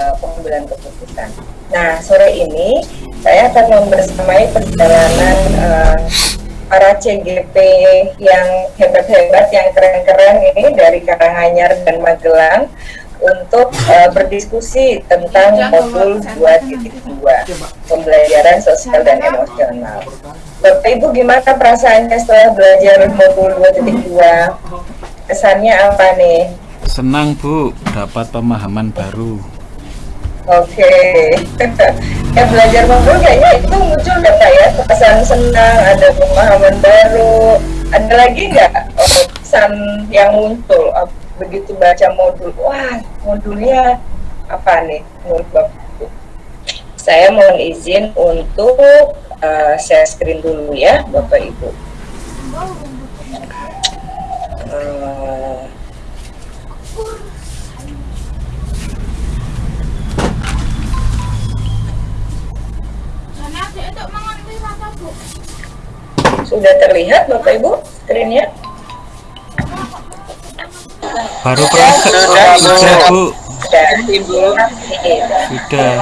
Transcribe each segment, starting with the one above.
uh, pengambilan keputusan. Nah, sore ini saya akan membersamai perjalanan uh, para CGP yang hebat-hebat, yang keren-keren ini dari Karanganyar dan Magelang untuk uh, berdiskusi tentang modul 2.2 pembelajaran sosial dan emosional. Bapak Ibu gimana perasaannya setelah belajar modul 2.2? Kesannya apa nih? Senang Bu, dapat pemahaman baru. Oke, okay. ya belajar modul kayaknya itu muncul ya Pak ya, kesan senang, ada pemahaman baru. Ada lagi nggak oh, pesan yang muncul? begitu baca modul wah modulnya apa nih menurut bapak saya mohon izin untuk uh, share screen dulu ya bapak ibu uh, sudah terlihat bapak ibu screennya Baru proses sudah, Bu. Sudah. Sudah.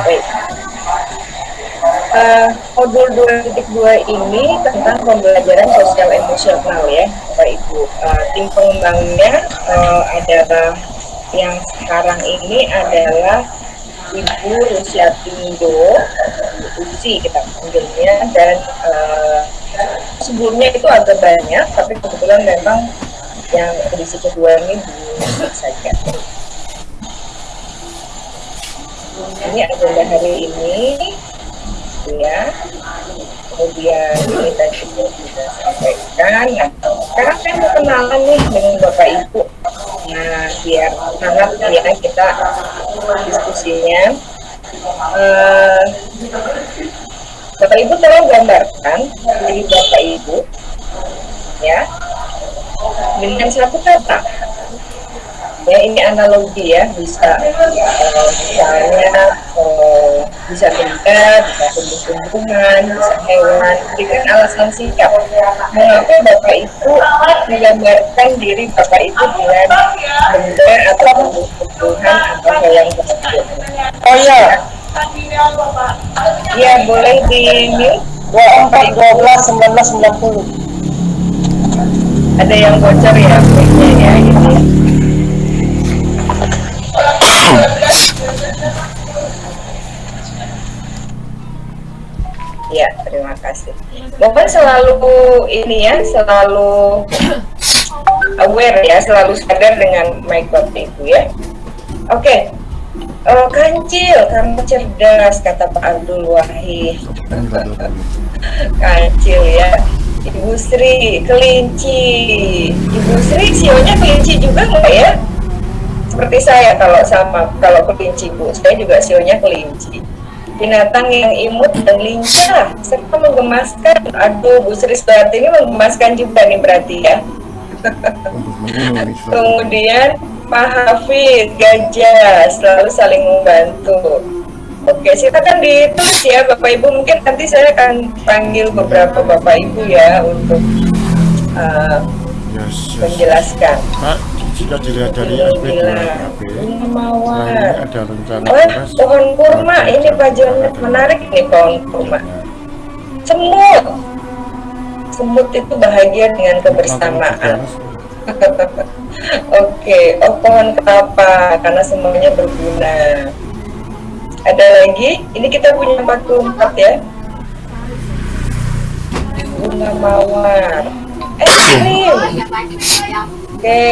Uh, modul 2.2 ini tentang pembelajaran sosial emosional ya Bapak Ibu. Uh, tim pengembangnya uh, adalah yang sekarang ini adalah Ibu Rusiatindo, Usi kita panggilnya dan uh, sebelumnya itu agak banyak tapi kebetulan memang yang edisi kedua ini belum saja. Ini agenda hari ini ya kemudian kita juga bisa sampaikan nah sekarang saya mau kenalan nih dengan bapak ibu. Nah biar hangat ya kita diskusinya. Uh, bapak ibu tolong gambarkan dari bapak ibu ya. Dengan satu kata ya ini analogi ya bisa uh, misalnya uh, bisa benda bisa tumbuh-tumbuhan bisa hewan. Berikan alasan singkat mengapa bapak itu menggambarkan diri bapak itu dengan benda atau tumbuh-tumbuhan atau hewan tersebut. Oh iya. Ya boleh di mute. 24 12 1990 ada yang bocor ya ya ini ya terima kasih mohon selalu ini ya selalu aware ya selalu sadar dengan mic bapak ibu ya oke okay. Uh, kancil, kamu cerdas, kata Pak Abdul Wahid. kancil ya. Ibu Sri, kelinci. Ibu Sri, sionya kelinci juga nggak ya? Seperti saya kalau sama, kalau kelinci Bu, saya juga sionya kelinci. Binatang yang imut dan lincah, serta menggemaskan. Aduh, Bu Sri seperti ini menggemaskan juga nih berarti ya. Kemudian Pak Hafiz, gajah, selalu saling membantu Oke, silakan ditulis ya Bapak Ibu. Mungkin nanti saya akan panggil beberapa Bapak Ibu ya untuk uh, yes, yes. menjelaskan. Pak, jika dilihat dari aspek mawar. ada rencana oh, pohon kurma. Ini Pak menarik nih pohon kurma. Semut, semut itu bahagia dengan kebersamaan. Oke, okay. oh pohon kelapa karena semuanya berguna. Ada lagi? Ini kita punya 44 ya. Bunga mawar. Eh ini oke.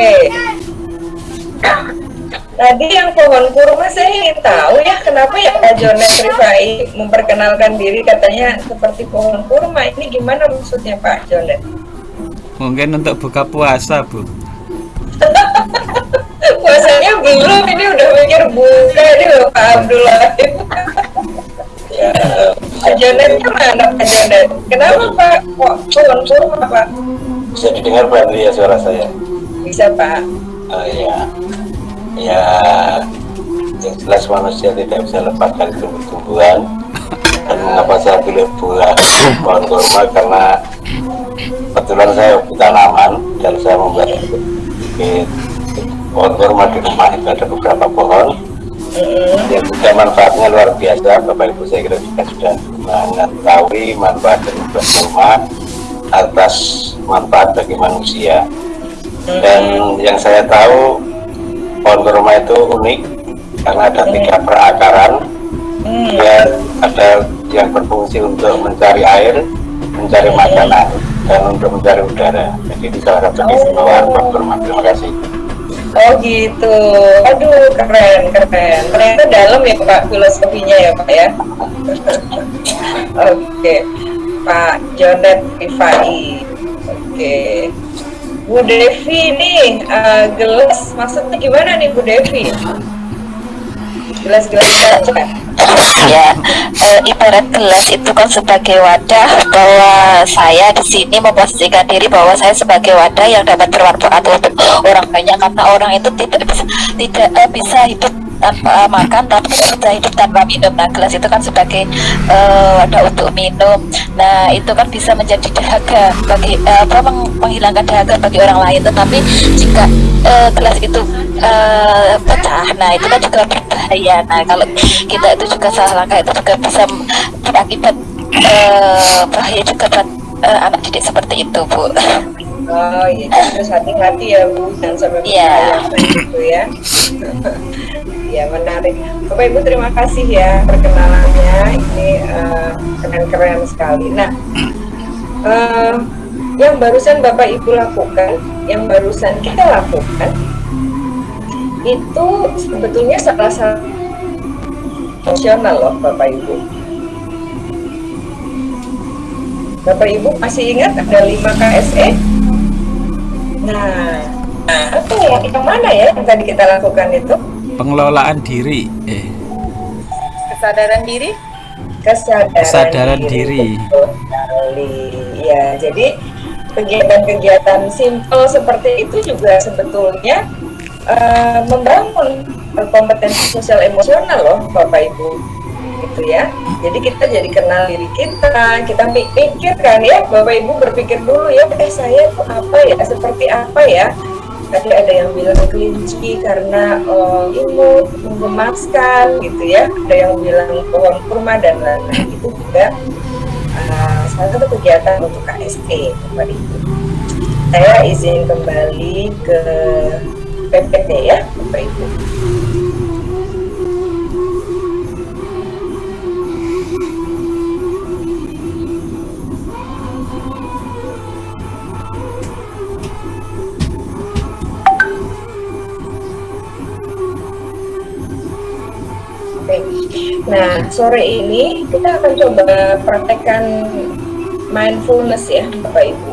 Tadi yang pohon kurma saya ingin tahu ya kenapa ya Kak Jonet Rifai memperkenalkan diri katanya seperti pohon kurma? Ini gimana maksudnya Pak Jonet mungkin untuk buka puasa Bu. Puasanya belum ini udah mikir buka ini loh Pak Abdullah. Ya, Pak Jonet mana Pak Jonet kenapa Pak kok turun turun Pak? Bisa didengar Pak ya suara saya bisa Pak. Uh, ya ya yang jelas manusia tidak bisa lepaskan tumbuh-tumbuhan. Dan mengapa saya pilih buah pohon kurma? Karena kebetulan saya tanaman dan saya membuat pohon kurma di rumah itu ada beberapa pohon. Yang juga manfaatnya luar biasa. Bapak Ibu saya kira juga sudah mengetahui manfaat dari buah kurma atas manfaat bagi manusia dan yang saya tahu pohon kurma itu unik karena ada tiga perakaran Hmm. dia ada yang berfungsi untuk mencari air mencari makanan dan untuk mencari udara jadi itu salah satu keistimewaan pohon kurma terima kasih Oh gitu. Aduh keren keren. Ternyata dalam ya Pak filosofinya ya Pak ya. Oke. Pak Jonet Rifai. Oke. Bu Devi nih eh, gelas maksudnya gimana nih Bu Devi? Gelas-gelas kaca. Ya eh, ibarat gelas itu kan sebagai wadah bahwa saya di sini memposisikan diri bahwa saya sebagai wadah yang dapat bermanfaat untuk orang banyak karena orang itu tidak bisa tidak eh, bisa hidup tanpa makan tapi bisa hidup tanpa minum. Nah gelas itu kan sebagai eh, wadah untuk minum. Nah itu kan bisa menjadi dahaga bagi eh, apa meng- menghilangkan dahaga bagi orang lain. Tetapi jika eh, gelas itu eh, pecah nah itu kan juga berbahaya nah kalau kita itu juga salah langkah itu juga bisa berakibat eh, bahaya juga buat eh, anak didik seperti itu bu Oh iya, terus hati-hati ya Bu, jangan sampai Iya. berbahaya gitu ya. Iya menarik. Bapak Ibu terima kasih ya perkenalannya, ini keren-keren sekali. Nah, eh, yang barusan Bapak Ibu lakukan, yang barusan kita lakukan, itu sebetulnya salah satu emosional loh Bapak Ibu. Bapak Ibu masih ingat ada 5 KSE? Nah, apa ya? Yang mana ya yang tadi kita lakukan itu? Pengelolaan diri. Eh, kesadaran diri Kesadaran, Kesadaran diri. Sekali. Ya, jadi kegiatan-kegiatan simpel seperti itu juga sebetulnya eh, membangun kompetensi sosial emosional loh, Bapak Ibu. Gitu ya. Jadi kita jadi kenal diri kita, kita mi- mikir kan ya, Bapak Ibu berpikir dulu ya, eh saya tuh apa ya, seperti apa ya. Tadi ada yang bilang kelinci karena eh, imut, menggemaskan gitu ya. Ada yang bilang pohon kurma dan lain-lain itu juga eh, salah satu kegiatan untuk KSE, Bapak Ibu. Saya izin kembali ke PPT ya, Bapak Ibu. Nah, sore ini kita akan coba praktekkan mindfulness ya, Bapak Ibu.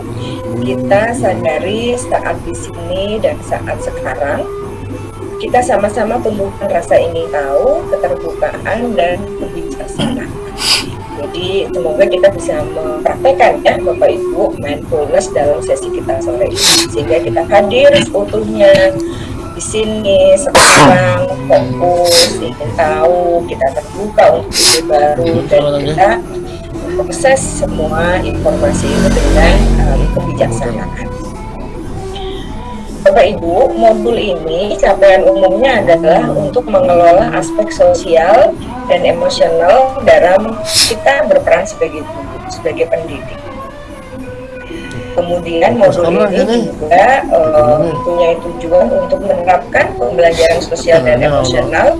Kita sadari saat di sini dan saat sekarang kita sama-sama tumbuhkan rasa ingin tahu, keterbukaan dan kebijaksanaan. Jadi semoga kita bisa mempraktekkan ya Bapak Ibu mindfulness dalam sesi kita sore ini sehingga kita hadir seutuhnya di sini sekarang fokus ingin tahu kita terbuka untuk ide baru dan kita proses semua informasi itu dengan um, kebijaksanaan. Bapak Ibu, modul ini capaian umumnya adalah untuk mengelola aspek sosial dan emosional dalam kita berperan sebagai guru, sebagai pendidik. Kemudian modul ini juga eh, punya tujuan untuk menerapkan pembelajaran sosial dan emosional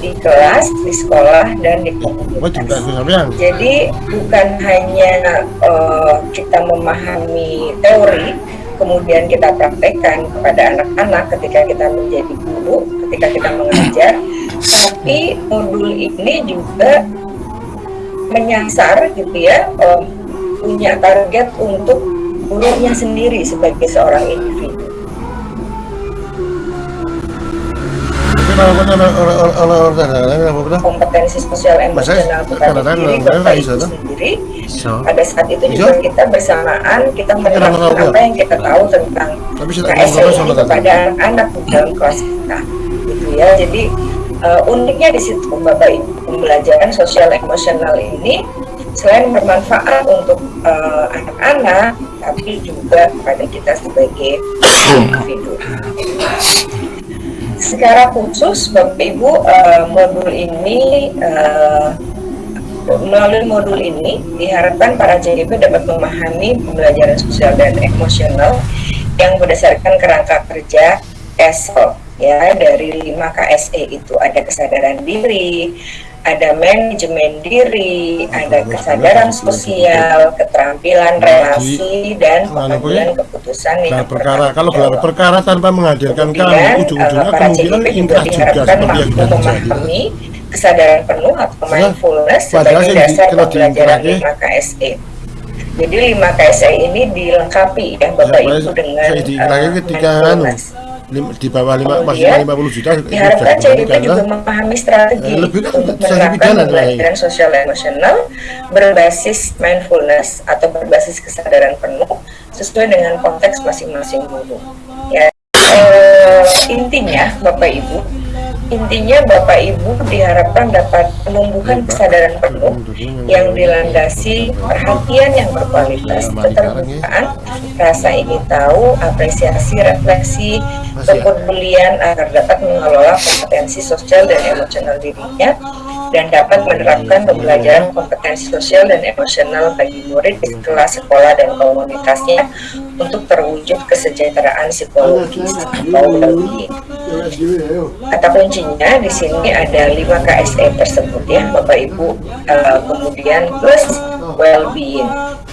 di kelas, di sekolah, dan di komunitas. Jadi bukan hanya eh, kita memahami teori, kemudian kita praktekkan kepada anak-anak ketika kita menjadi guru, ketika kita mengajar, tapi modul ini juga menyasar gitu ya, eh, punya target untuk gurunya sendiri sebagai seorang individu. Kompetensi sosial emosional kepada diri bapak ibu sendiri pada saat itu juga kita bersamaan kita menerapkan Kadang-kadang apa yang kita tahu tentang KSE kepada anak dalam kelas kita gitu ya. Jadi eh, uniknya di situ bapak ibu pembelajaran sosial emosional ini selain bermanfaat untuk eh, anak-anak tapi juga kepada kita sebagai individu secara khusus Bapak Ibu eh, modul ini eh, melalui modul ini diharapkan para CGP dapat memahami pembelajaran sosial dan emosional yang berdasarkan kerangka kerja ESO ya dari 5 KSE itu. Ada kesadaran diri, ada manajemen diri, ada kesadaran sosial, keterampilan relasi dan pengambilan keputusan Gelar yang perkara kalau gelar perkara tanpa menghadirkan kami ujung-ujungnya eh, para kemungkinan inkrah juga seperti yang sudah terjadi kesadaran penuh atau Padahal- mindfulness sebagai dasar pembelajaran diinkrahnya- 5 KSE. Jadi 5 KSE ini dilengkapi ya Bapak Ya, Ibu dengan saya diinkrahnya eh, ketika anu. Lim- di bawah lima maksimal 50 juta Diharapkan dikembalikan juga memahami strategi Eh, lebih untuk menerapkan pembelajaran sosial emosional berbasis mindfulness atau berbasis kesadaran penuh sesuai dengan konteks masing-masing guru. Ya, eh, intinya Bapak Ibu, intinya Bapak Ibu diharapkan dapat penumbuhan kesadaran penuh yang dilandasi perhatian yang berkualitas, keterbukaan, rasa ingin tahu, apresiasi, refleksi, kepedulian agar dapat mengelola kompetensi sosial dan emosional dirinya dan dapat menerapkan pembelajaran kompetensi sosial dan emosional bagi murid di kelas sekolah dan komunitasnya untuk terwujud kesejahteraan psikologis atau well-being. Kata kuncinya di sini ada 5 KSE tersebut ya Bapak Ibu. Eh, kemudian plus well-being.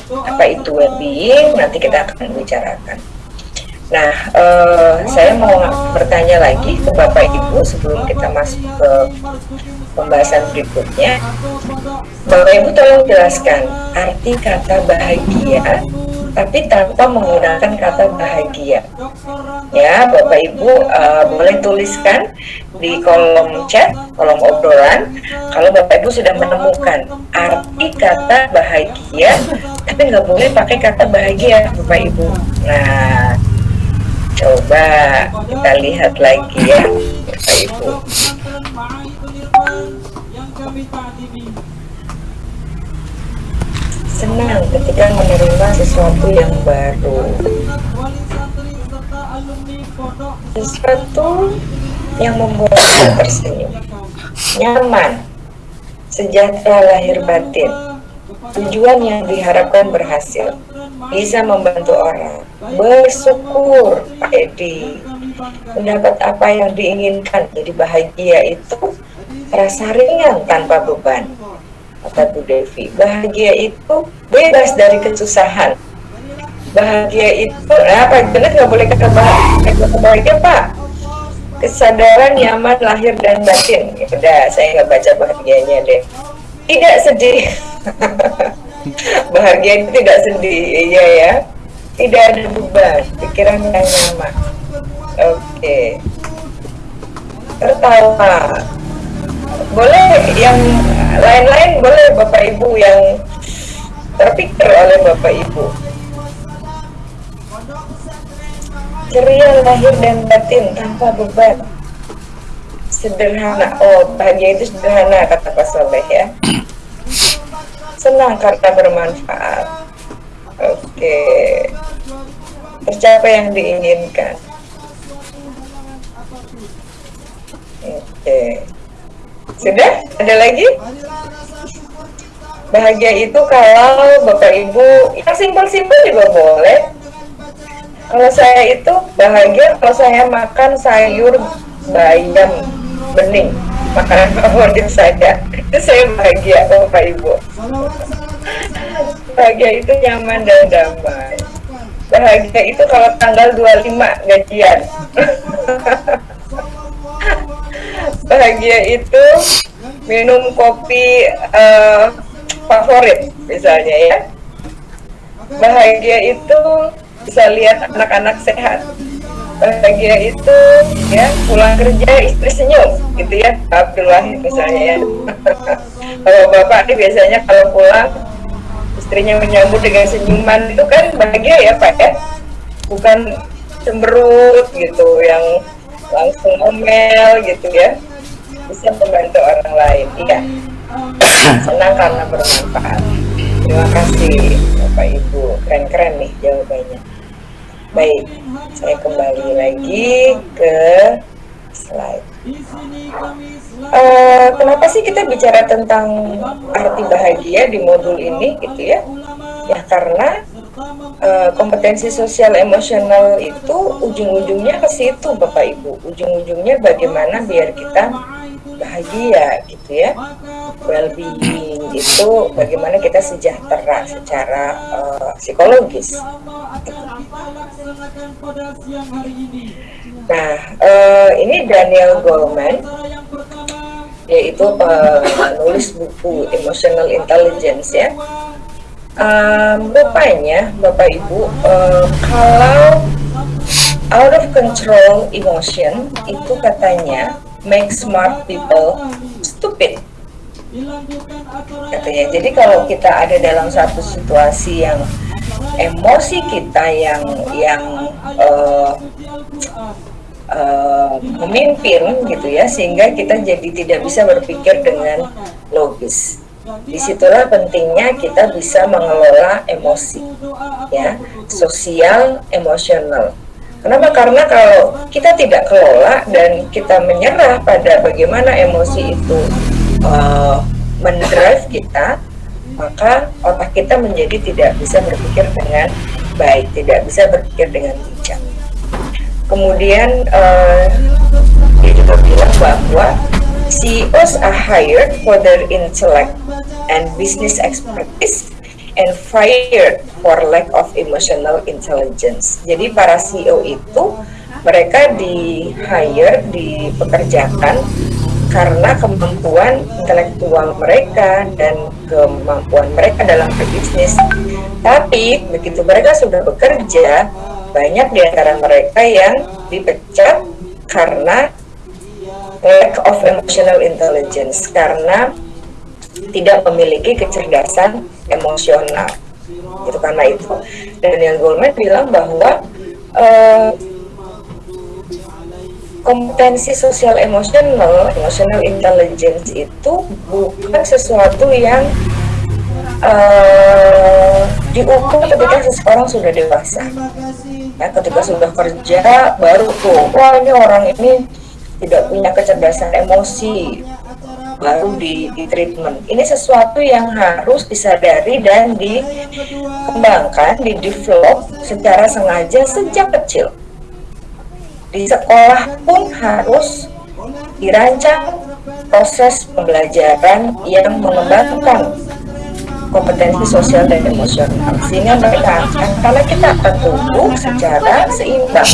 Apa itu well-being? Nanti kita akan bicarakan. Nah, eh, saya mau bertanya lagi ke Bapak Ibu sebelum kita masuk ke pembahasan berikutnya. Bapak Ibu tolong jelaskan arti kata bahagia tapi tanpa menggunakan kata bahagia. Ya, Bapak Ibu eh, boleh tuliskan di kolom chat, kolom obrolan kalau Bapak Ibu sudah menemukan arti kata bahagia tapi nggak boleh pakai kata bahagia Bapak Ibu. Nah, coba kita lihat lagi ya Bapak Ibu. Senang ketika menerima sesuatu yang baru. Sesuatu yang membuat kita tersenyum. Nyaman. Sejahtera lahir batin. Tujuan yang diharapkan berhasil. Bisa membantu orang. Bersyukur, Pak Edi. Mendapat apa yang diinginkan. Jadi bahagia itu rasa ringan tanpa beban kata Bu Devi. Bahagia itu bebas dari kesusahan. Bahagia itu, nah Pak Janet nggak boleh kata bahagia, bahagia Pak. Kesadaran nyaman lahir dan batin. Ya udah, saya nggak baca bahagianya deh. Tidak sedih. bahagia itu tidak sedih, iya ya. Tidak ada beban, pikiran yang nyaman. Oke. Tertawa boleh yang lain-lain boleh Bapak Ibu yang terpikir oleh Bapak Ibu. Ceria lahir dan batin tanpa beban. Sederhana. Oh bahagia itu sederhana kata Pak Soleh ya. Senang karena bermanfaat. Oke. Tercapai yang diinginkan. Oke sudah? Ada lagi? Bahagia itu kalau Bapak Ibu yang simpel-simpel juga boleh. Kalau saya itu bahagia kalau saya makan sayur bayam bening, makanan favorit saya. Itu saya bahagia Bapak Ibu. Bahagia itu nyaman dan damai. Bahagia itu kalau tanggal 25 gajian. bahagia itu minum kopi uh, favorit misalnya ya. Bahagia itu bisa lihat anak-anak sehat. Bahagia itu ya pulang kerja istri senyum gitu ya Abdul Wahid misalnya ya. Kalau bapak nih biasanya kalau pulang istrinya menyambut dengan senyuman itu kan bahagia ya pak ya. Bukan cemberut gitu yang langsung ngomel gitu ya bisa membantu orang lain iya senang karena bermanfaat terima kasih bapak ibu keren-keren nih jawabannya baik saya kembali lagi ke slide. Uh, kenapa sih kita bicara tentang arti bahagia di modul ini gitu ya? Ya karena uh, kompetensi sosial emosional itu ujung-ujungnya ke situ Bapak Ibu. Ujung-ujungnya bagaimana biar kita bahagia gitu ya. Well-being itu bagaimana kita sejahtera secara uh, psikologis. Nah, uh, ini Daniel Goleman yaitu penulis buku Emotional Intelligence ya. Um, rupanya Bapak Ibu um, kalau out of control emotion itu katanya make smart people stupid. Katanya. Jadi kalau kita ada dalam satu situasi yang emosi kita yang yang uh, uh, memimpin gitu ya sehingga kita jadi tidak bisa berpikir dengan logis. Di situlah pentingnya kita bisa mengelola emosi ya sosial emosional kenapa? Karena kalau kita tidak kelola dan kita menyerah pada bagaimana emosi itu uh, mendrive kita maka otak kita menjadi tidak bisa berpikir dengan baik tidak bisa berpikir dengan bijak. Kemudian uh, dia juga bilang bahwa CEOs are hired for their intellect and business expertise and fired for lack of emotional intelligence. Jadi para CEO itu mereka di hire, dipekerjakan karena kemampuan intelektual mereka dan kemampuan mereka dalam berbisnis. Tapi begitu mereka sudah bekerja, banyak di antara mereka yang dipecat karena lack of emotional intelligence karena tidak memiliki kecerdasan emosional. Itu karena itu. Daniel Goleman bilang bahwa uh, kompetensi sosial emosional emotional intelligence itu bukan sesuatu yang uh, diukur ketika seseorang sudah dewasa. Ya ketika sudah kerja baru tuh wah ini orang ini tidak punya kecerdasan emosi baru di, di treatment. Ini sesuatu yang harus disadari dan dikembangkan, di develop secara sengaja sejak kecil. Di sekolah pun harus dirancang proses pembelajaran yang mengembangkan kompetensi sosial dan emosional sehingga mereka akan karena kita akan tumbuh secara seimbang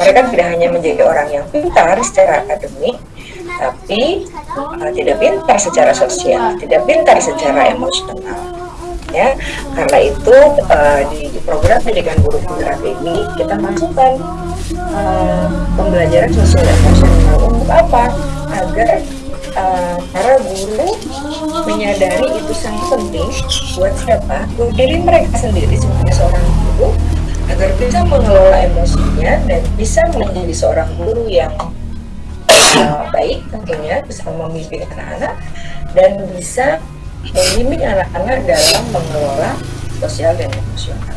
mereka tidak hanya menjadi orang yang pintar secara akademik, tapi uh, tidak pintar secara sosial, tidak pintar secara emosional. Ya, karena itu uh, di, program pendidikan guru penggerak ini kita masukkan uh, pembelajaran sosial emosional untuk apa? Agar uh, para guru menyadari itu sangat penting buat siapa? Buat diri mereka sendiri sebagai seorang guru agar bisa mengelola emosinya dan bisa menjadi seorang guru yang baik tentunya bisa memimpin anak-anak dan bisa membimbing anak-anak dalam mengelola sosial dan emosional.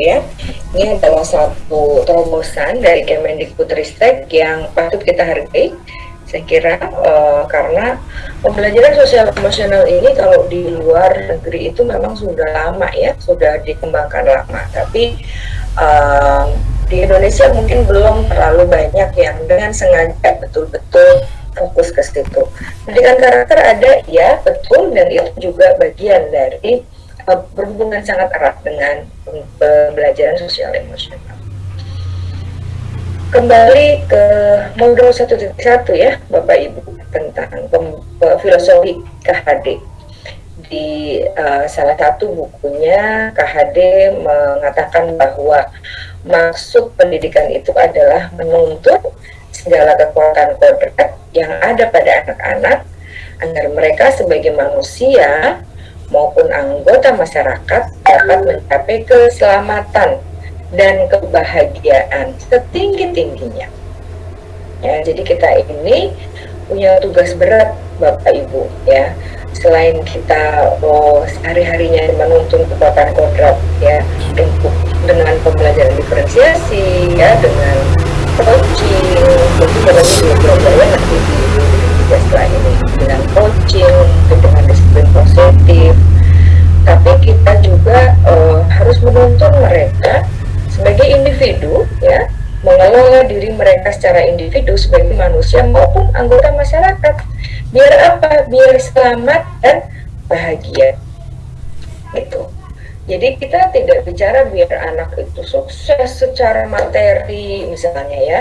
ya, ini adalah satu terobosan dari Kemendikbudristek yang patut kita hargai saya kira uh, karena pembelajaran sosial emosional ini kalau di luar negeri itu memang sudah lama ya sudah dikembangkan lama tapi uh, di Indonesia mungkin belum terlalu banyak yang dengan sengaja betul-betul fokus ke situ. Pendidikan karakter ada ya betul dan itu juga bagian dari uh, berhubungan sangat erat dengan pembelajaran sosial emosional. Kembali ke modul 1.1 ya Bapak Ibu tentang filosofi KHD di uh, salah satu bukunya KHD mengatakan bahwa maksud pendidikan itu adalah menuntut segala kekuatan kodrat yang ada pada anak-anak agar mereka sebagai manusia maupun anggota masyarakat dapat mencapai keselamatan dan kebahagiaan setinggi-tingginya. Ya, jadi kita ini punya tugas berat Bapak Ibu ya. Selain kita oh, hari-harinya menuntun kekuatan kodrat ya untuk dengan pembelajaran diferensiasi ya dengan coaching jadi barangnya belum belajar ya nanti di setelah ini dengan coaching dengan disiplin positif. Tapi kita juga uh, harus menuntun mereka sebagai individu ya mengelola diri mereka secara individu sebagai manusia maupun anggota masyarakat. Biar apa? Biar selamat dan bahagia. Gitu jadi kita tidak bicara biar anak itu sukses secara materi misalnya ya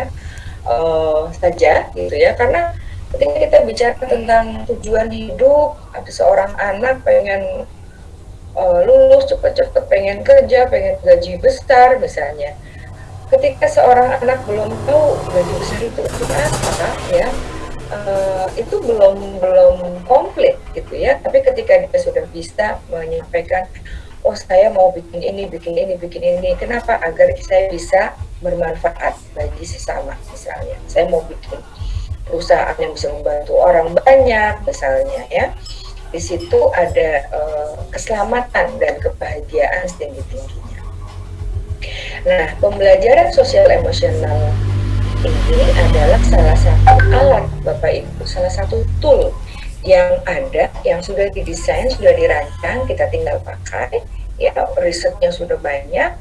uh, saja gitu ya. Karena ketika kita bicara tentang tujuan hidup ada seorang anak pengen uh, lulus cepat-cepat pengen kerja pengen gaji besar misalnya. Ketika seorang anak belum tahu gaji besar itu apa ya uh, itu belum belum komplit gitu ya. Tapi ketika dia sudah bisa menyampaikan oh saya mau bikin ini bikin ini bikin ini. Kenapa? Agar saya bisa bermanfaat bagi sesama misalnya. Saya mau bikin perusahaan yang bisa membantu orang banyak misalnya ya. Di situ ada uh, keselamatan dan kebahagiaan setinggi tingginya Nah, pembelajaran sosial emosional ini adalah salah satu alat Bapak Ibu, salah satu tool yang ada, yang sudah didesain, sudah dirancang, kita tinggal pakai, ya risetnya sudah banyak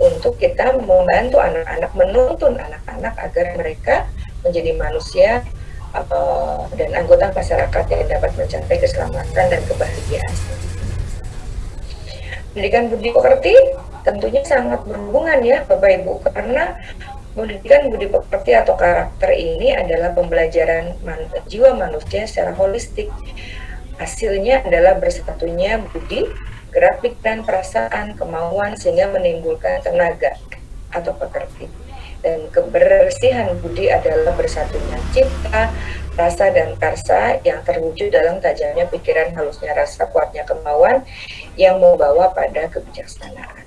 untuk kita membantu anak-anak, menuntun anak-anak agar mereka menjadi manusia uh, dan anggota masyarakat yang dapat mencapai keselamatan dan kebahagiaan. Pendidikan budi pekerti tentunya sangat berhubungan ya Bapak Ibu karena pendidikan budi pekerti atau karakter ini adalah pembelajaran man jiwa manusia secara holistik. Hasilnya adalah bersatunya budi, gerak pikiran, perasaan, kemauan sehingga menimbulkan tenaga atau pekerti. Dan kebersihan budi adalah bersatunya cipta, rasa dan karsa yang terwujud dalam tajamnya pikiran, halusnya rasa, kuatnya kemauan yang membawa pada kebijaksanaan.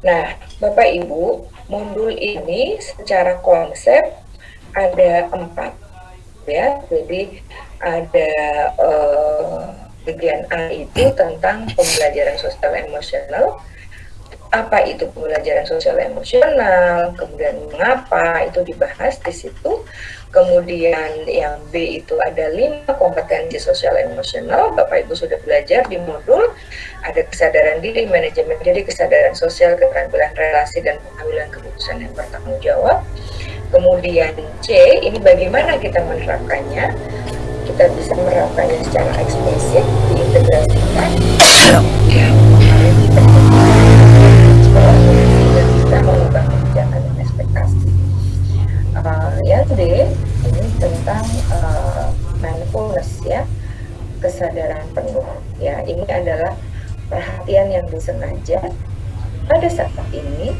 Nah, Bapak Ibu, modul ini secara konsep ada empat, ya. Jadi ada uh, bagian A itu tentang pembelajaran sosial emosional. Apa itu pembelajaran sosial emosional? Kemudian mengapa itu dibahas di situ. Kemudian yang B itu ada lima kompetensi sosial emosional. Bapak Ibu sudah belajar di modul ada kesadaran diri, manajemen diri, kesadaran sosial, keterampilan relasi dan pengambilan keputusan yang bertanggung jawab. Kemudian C ini bagaimana kita menerapkannya? Kita bisa menerapkannya secara eksplisit, diintegrasikan, D ini tentang uh, mindfulness ya kesadaran penuh. Ya ini adalah perhatian yang disengaja pada saat ini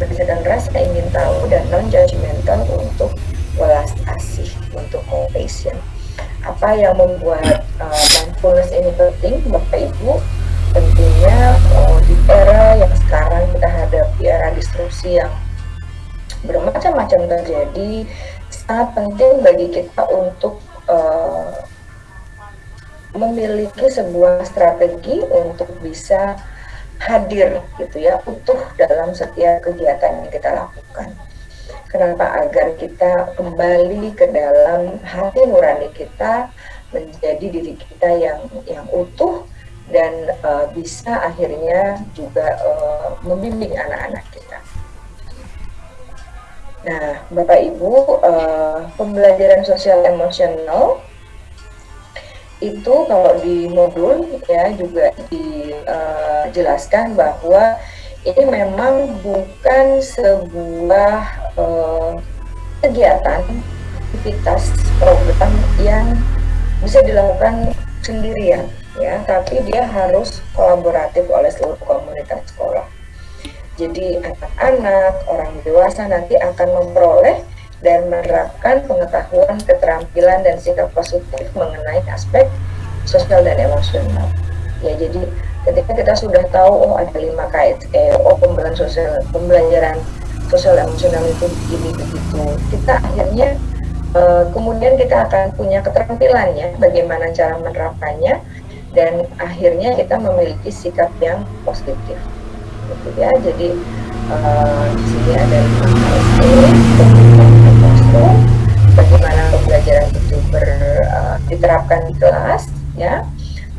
berdasarkan rasa ingin tahu dan non judgmental untuk welas asih untuk compassion. Apa yang membuat uh, mindfulness ini penting? Bapak Ibu tentunya uh, di era yang sekarang kita hadapi era disrupsi yang bermacam-macam terjadi sangat penting bagi kita untuk uh, memiliki sebuah strategi untuk bisa hadir gitu ya utuh dalam setiap kegiatan yang kita lakukan. Kenapa? Agar kita kembali ke dalam hati nurani kita menjadi diri kita yang yang utuh dan uh, bisa akhirnya juga uh, membimbing anak-anak kita. Nah, Bapak Ibu, uh, pembelajaran sosial emosional itu kalau di modul ya juga dijelaskan uh, bahwa ini memang bukan sebuah uh, kegiatan aktivitas program yang bisa dilakukan sendirian ya, tapi dia harus kolaboratif oleh seluruh komunitas sekolah. Jadi anak-anak, orang dewasa nanti akan memperoleh dan menerapkan pengetahuan, keterampilan, dan sikap positif mengenai aspek sosial dan emosional. Ya, jadi ketika kita sudah tahu oh ada lima kait, eh, oh pembelajaran sosial, pembelajaran sosial emosional itu begini begitu, kita akhirnya eh, kemudian kita akan punya keterampilannya, bagaimana cara menerapkannya, dan akhirnya kita memiliki sikap yang positif gitu ya jadi uh, di sini ada lima bagaimana pembelajaran itu ber, uh, diterapkan di kelas, ya,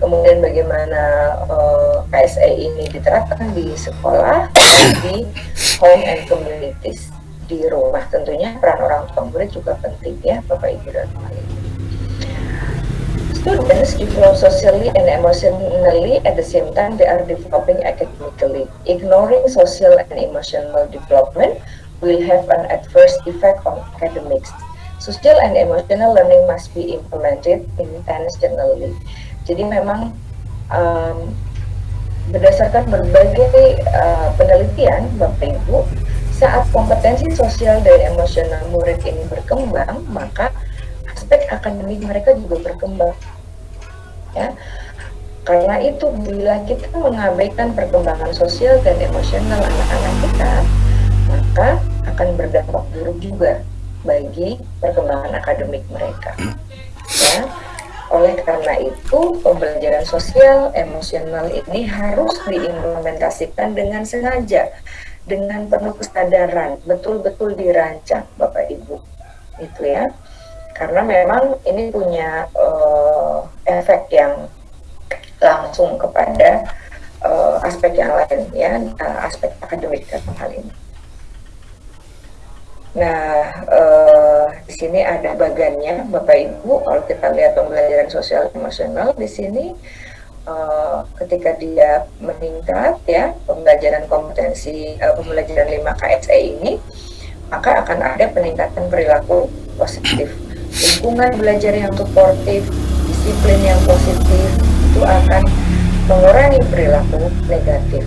kemudian bagaimana uh, KSE ini diterapkan di sekolah di home and communities di rumah tentunya peran orang tua murid juga penting ya Bapak Ibu dan teman Students develop socially and emotionally at the same time they are developing academically. Ignoring social and emotional development will have an adverse effect on academics. Social and emotional learning must be implemented intentionally. Jadi memang um, berdasarkan berbagai uh, penelitian Bapak Ibu, saat kompetensi sosial dan emosional murid ini berkembang, maka aspek akademik mereka juga berkembang. Ya, karena itu bila kita mengabaikan perkembangan sosial dan emosional anak-anak kita, maka akan berdampak buruk juga bagi perkembangan akademik mereka. Ya, oleh karena itu, pembelajaran sosial emosional ini harus diimplementasikan dengan sengaja, dengan penuh kesadaran, betul-betul dirancang, Bapak Ibu. Itu ya. Karena memang ini punya uh, efek yang langsung kepada uh, aspek yang lain ya, uh, aspek akademik dalam hal ini. Nah, uh, di sini ada bagannya, Bapak Ibu. Kalau kita lihat pembelajaran sosial emosional di sini, uh, ketika dia meningkat ya, pembelajaran kompetensi, uh, pembelajaran 5 KSE ini, maka akan ada peningkatan perilaku positif. Lingkungan belajar yang suportif, disiplin yang positif, itu akan mengurangi perilaku negatif.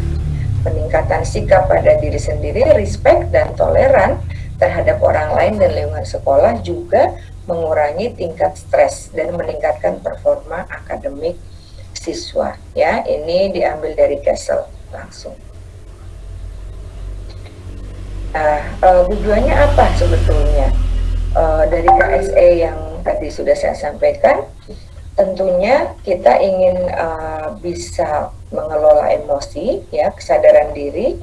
Peningkatan sikap pada diri sendiri, respect dan toleran, terhadap orang lain dan lingkungan sekolah juga mengurangi tingkat stres dan meningkatkan performa akademik siswa. Ya, ini diambil dari Kessel langsung. Nah, uh, tujuannya apa sebetulnya uh, dari KSE yang tadi sudah saya sampaikan? Tentunya kita ingin uh, bisa mengelola emosi, ya kesadaran diri,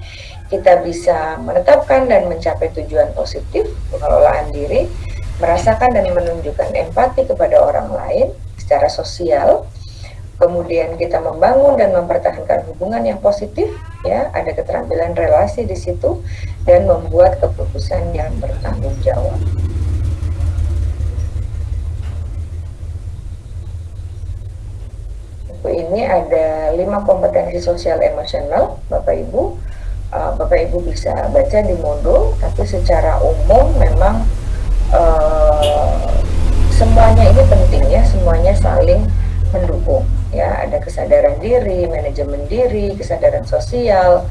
kita bisa menetapkan dan mencapai tujuan positif pengelolaan diri, merasakan dan menunjukkan empati kepada orang lain secara sosial, kemudian kita membangun dan mempertahankan hubungan yang positif, ya ada keterampilan relasi di situ, dan membuat keputusan yang bertanggung jawab. Ini ada lima kompetensi sosial emosional, Bapak Ibu uh, Bapak Ibu bisa baca di modul, tapi secara umum memang uh, semuanya ini penting ya, semuanya saling mendukung ya, ada kesadaran diri, manajemen diri, kesadaran sosial,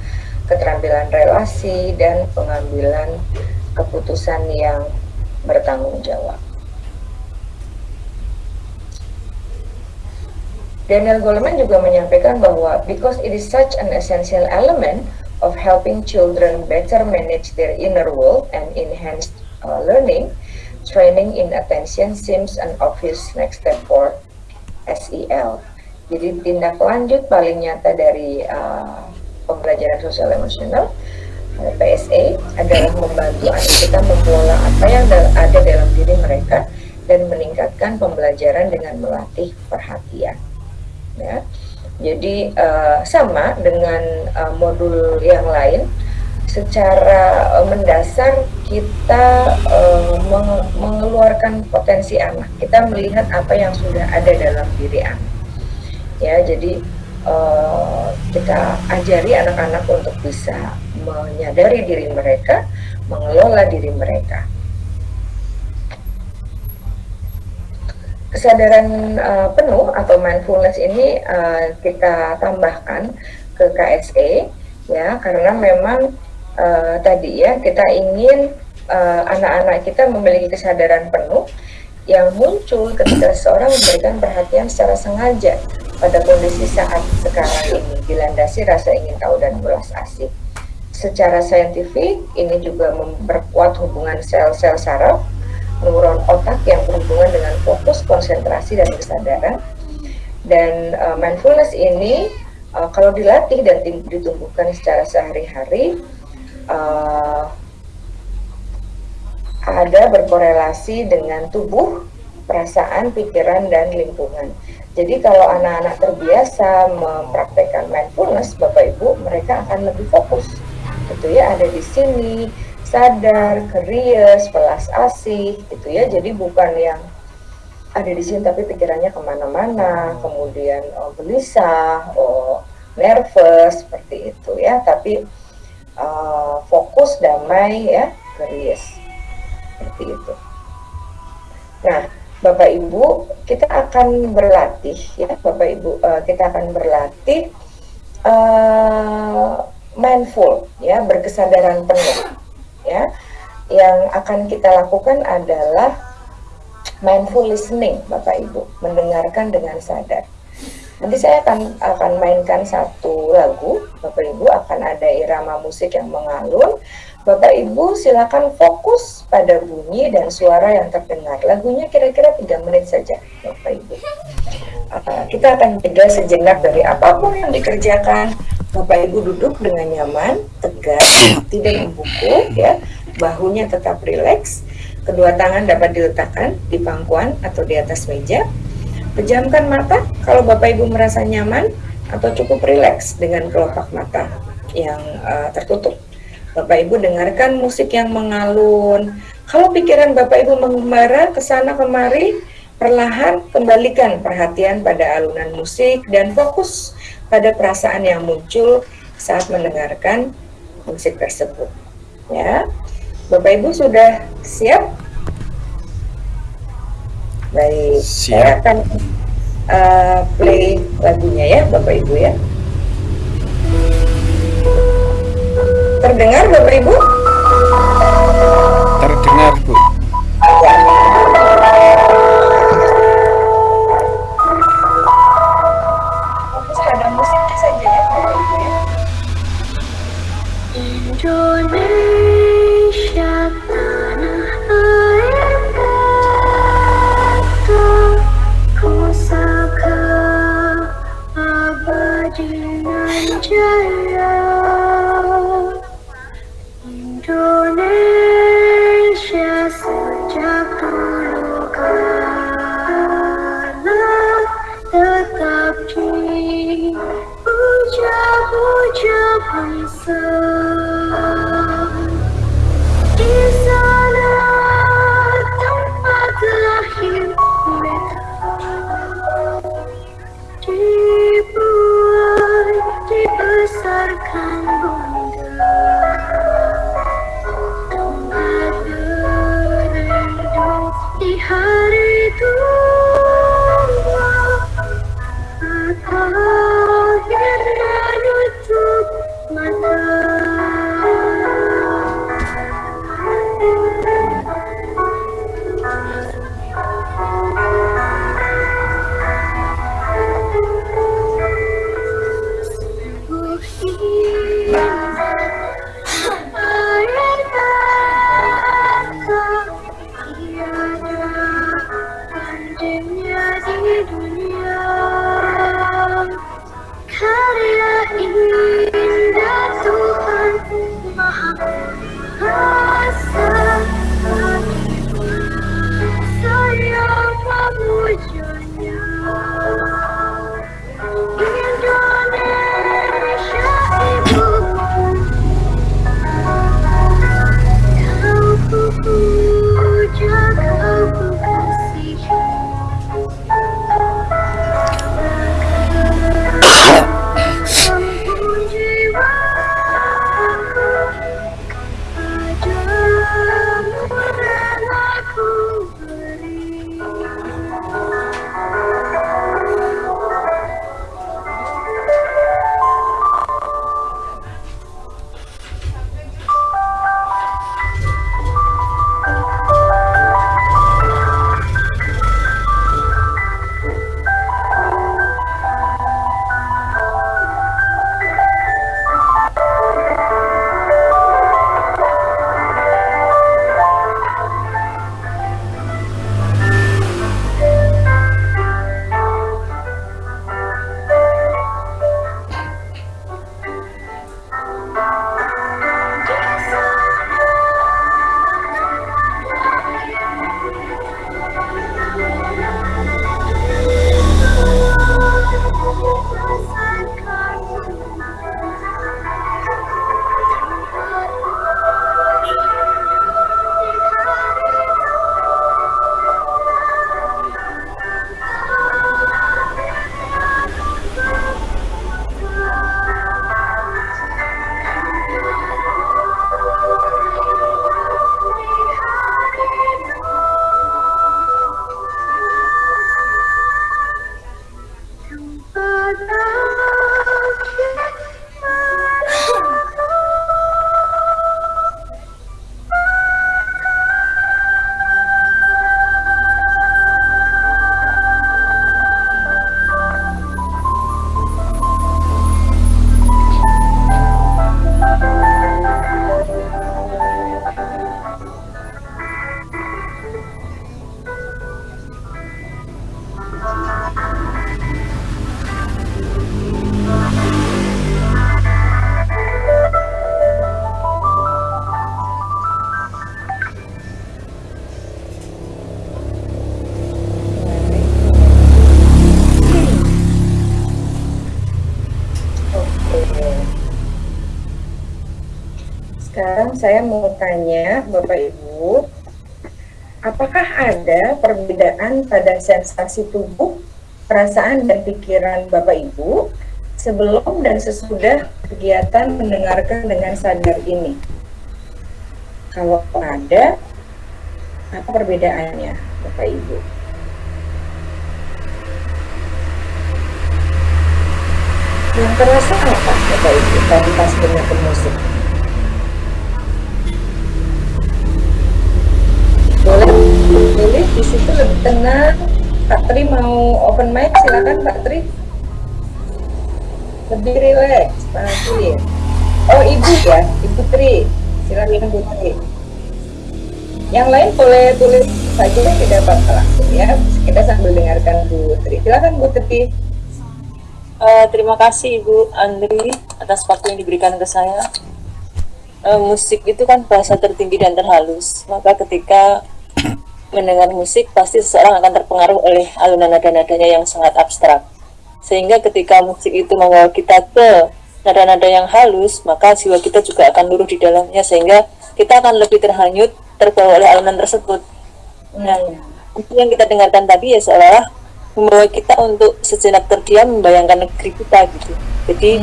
keterampilan relasi dan pengambilan keputusan yang bertanggung jawab. Daniel Goleman juga menyampaikan bahwa because it is such an essential element of helping children better manage their inner world and enhance uh, learning, training in attention seems an obvious next step for SEL. Jadi tindak lanjut paling nyata dari uh, pembelajaran sosial emosional uh, PSA adalah membantu anak kita mengelola apa yang ada dalam diri mereka dan meningkatkan pembelajaran dengan melatih perhatian. Ya. Jadi uh, sama dengan uh, modul yang lain, secara uh, mendasar kita uh, meng mengeluarkan potensi anak. Kita melihat apa yang sudah ada dalam diri anak. Ya, jadi uh, kita ajari anak-anak untuk bisa menyadari diri mereka, mengelola diri mereka. Kesadaran uh, penuh atau mindfulness ini uh, kita tambahkan ke KSE ya karena memang uh, tadi ya kita ingin anak-anak uh, kita memiliki kesadaran penuh yang muncul ketika seorang memberikan perhatian secara sengaja pada kondisi saat sekarang ini dilandasi rasa ingin tahu dan belas asih. Secara saintifik ini juga memperkuat hubungan sel-sel saraf neuron otak yang berhubungan dengan fokus, konsentrasi, dan kesadaran. Dan uh, mindfulness ini uh, kalau dilatih dan ditumbuhkan secara sehari-hari, uh, ada berkorelasi dengan tubuh, perasaan, pikiran, dan lingkungan. Jadi kalau anak-anak terbiasa mempraktekkan mindfulness, Bapak Ibu, mereka akan lebih fokus. Gitu ya, ada di sini, sadar, curious, pelas asih, gitu ya. Jadi bukan yang ada di sini tapi pikirannya ke mana-mana, kemudian oh, gelisah, oh, nervous, seperti itu ya. Tapi uh, fokus, damai ya, curious, seperti itu. Nah, Bapak Ibu, kita akan berlatih ya, Bapak Ibu, uh, kita akan berlatih uh, mindful ya, berkesadaran penuh ya. Yang akan kita lakukan adalah mindful listening, Bapak Ibu, mendengarkan dengan sadar. Nanti saya akan akan mainkan satu lagu, Bapak Ibu akan ada irama musik yang mengalun Bapak Ibu silakan fokus pada bunyi dan suara yang terdengar. Lagunya kira-kira tiga menit saja, Bapak Ibu. Uh, kita akan jeda sejenak dari apa pun yang dikerjakan. Bapak Ibu duduk dengan nyaman, tegak, tidak membuku, ya, bahunya tetap rileks. Kedua tangan dapat diletakkan di pangkuan atau di atas meja. Pejamkan mata kalau Bapak Ibu merasa nyaman atau cukup rileks dengan kelopak mata yang uh, tertutup. Bapak Ibu dengarkan musik yang mengalun. Kalau pikiran Bapak Ibu mengembara ke sana kemari, perlahan kembalikan perhatian pada alunan musik dan fokus pada perasaan yang muncul saat mendengarkan musik tersebut. Ya. Bapak Ibu sudah siap? Baik, Siap. saya akan uh, play lagunya ya Bapak Ibu ya. Terdengar Bapak Ibu? Terdengar, Bu. Saya mau tanya Bapak Ibu, apakah ada perbedaan pada sensasi tubuh, perasaan dan pikiran Bapak Ibu sebelum dan sesudah kegiatan mendengarkan dengan sadar ini? Kalau ada, apa perbedaannya Bapak Ibu? Yang terasa apa Bapak Ibu tadi pas dengar musik? Lebih tenang. Pak Tri mau open mic silakan Pak Tri. Lebih rileks Pak Tri. Oh Ibu ya, Ibu Tri. Silakan Bu Tri. Yang lain boleh tulis saja tidak apa-apa langsung ya. Kita sambil dengarkan Bu Tri. Silakan Bu Tri. Eh, terima kasih Ibu Andri atas waktu yang diberikan ke saya. Eh, musik itu kan bahasa tertinggi dan terhalus. Maka ketika mendengar musik pasti seseorang akan terpengaruh oleh alunan nada-nadanya yang sangat abstrak. Sehingga ketika musik itu membawa kita ke nada-nada yang halus, maka jiwa kita juga akan luruh di dalamnya sehingga kita akan lebih terhanyut terbawa oleh alunan tersebut. Nah, itu yang kita dengarkan tadi ya seolah membawa kita untuk sejenak terdiam membayangkan negeri kita gitu. Jadi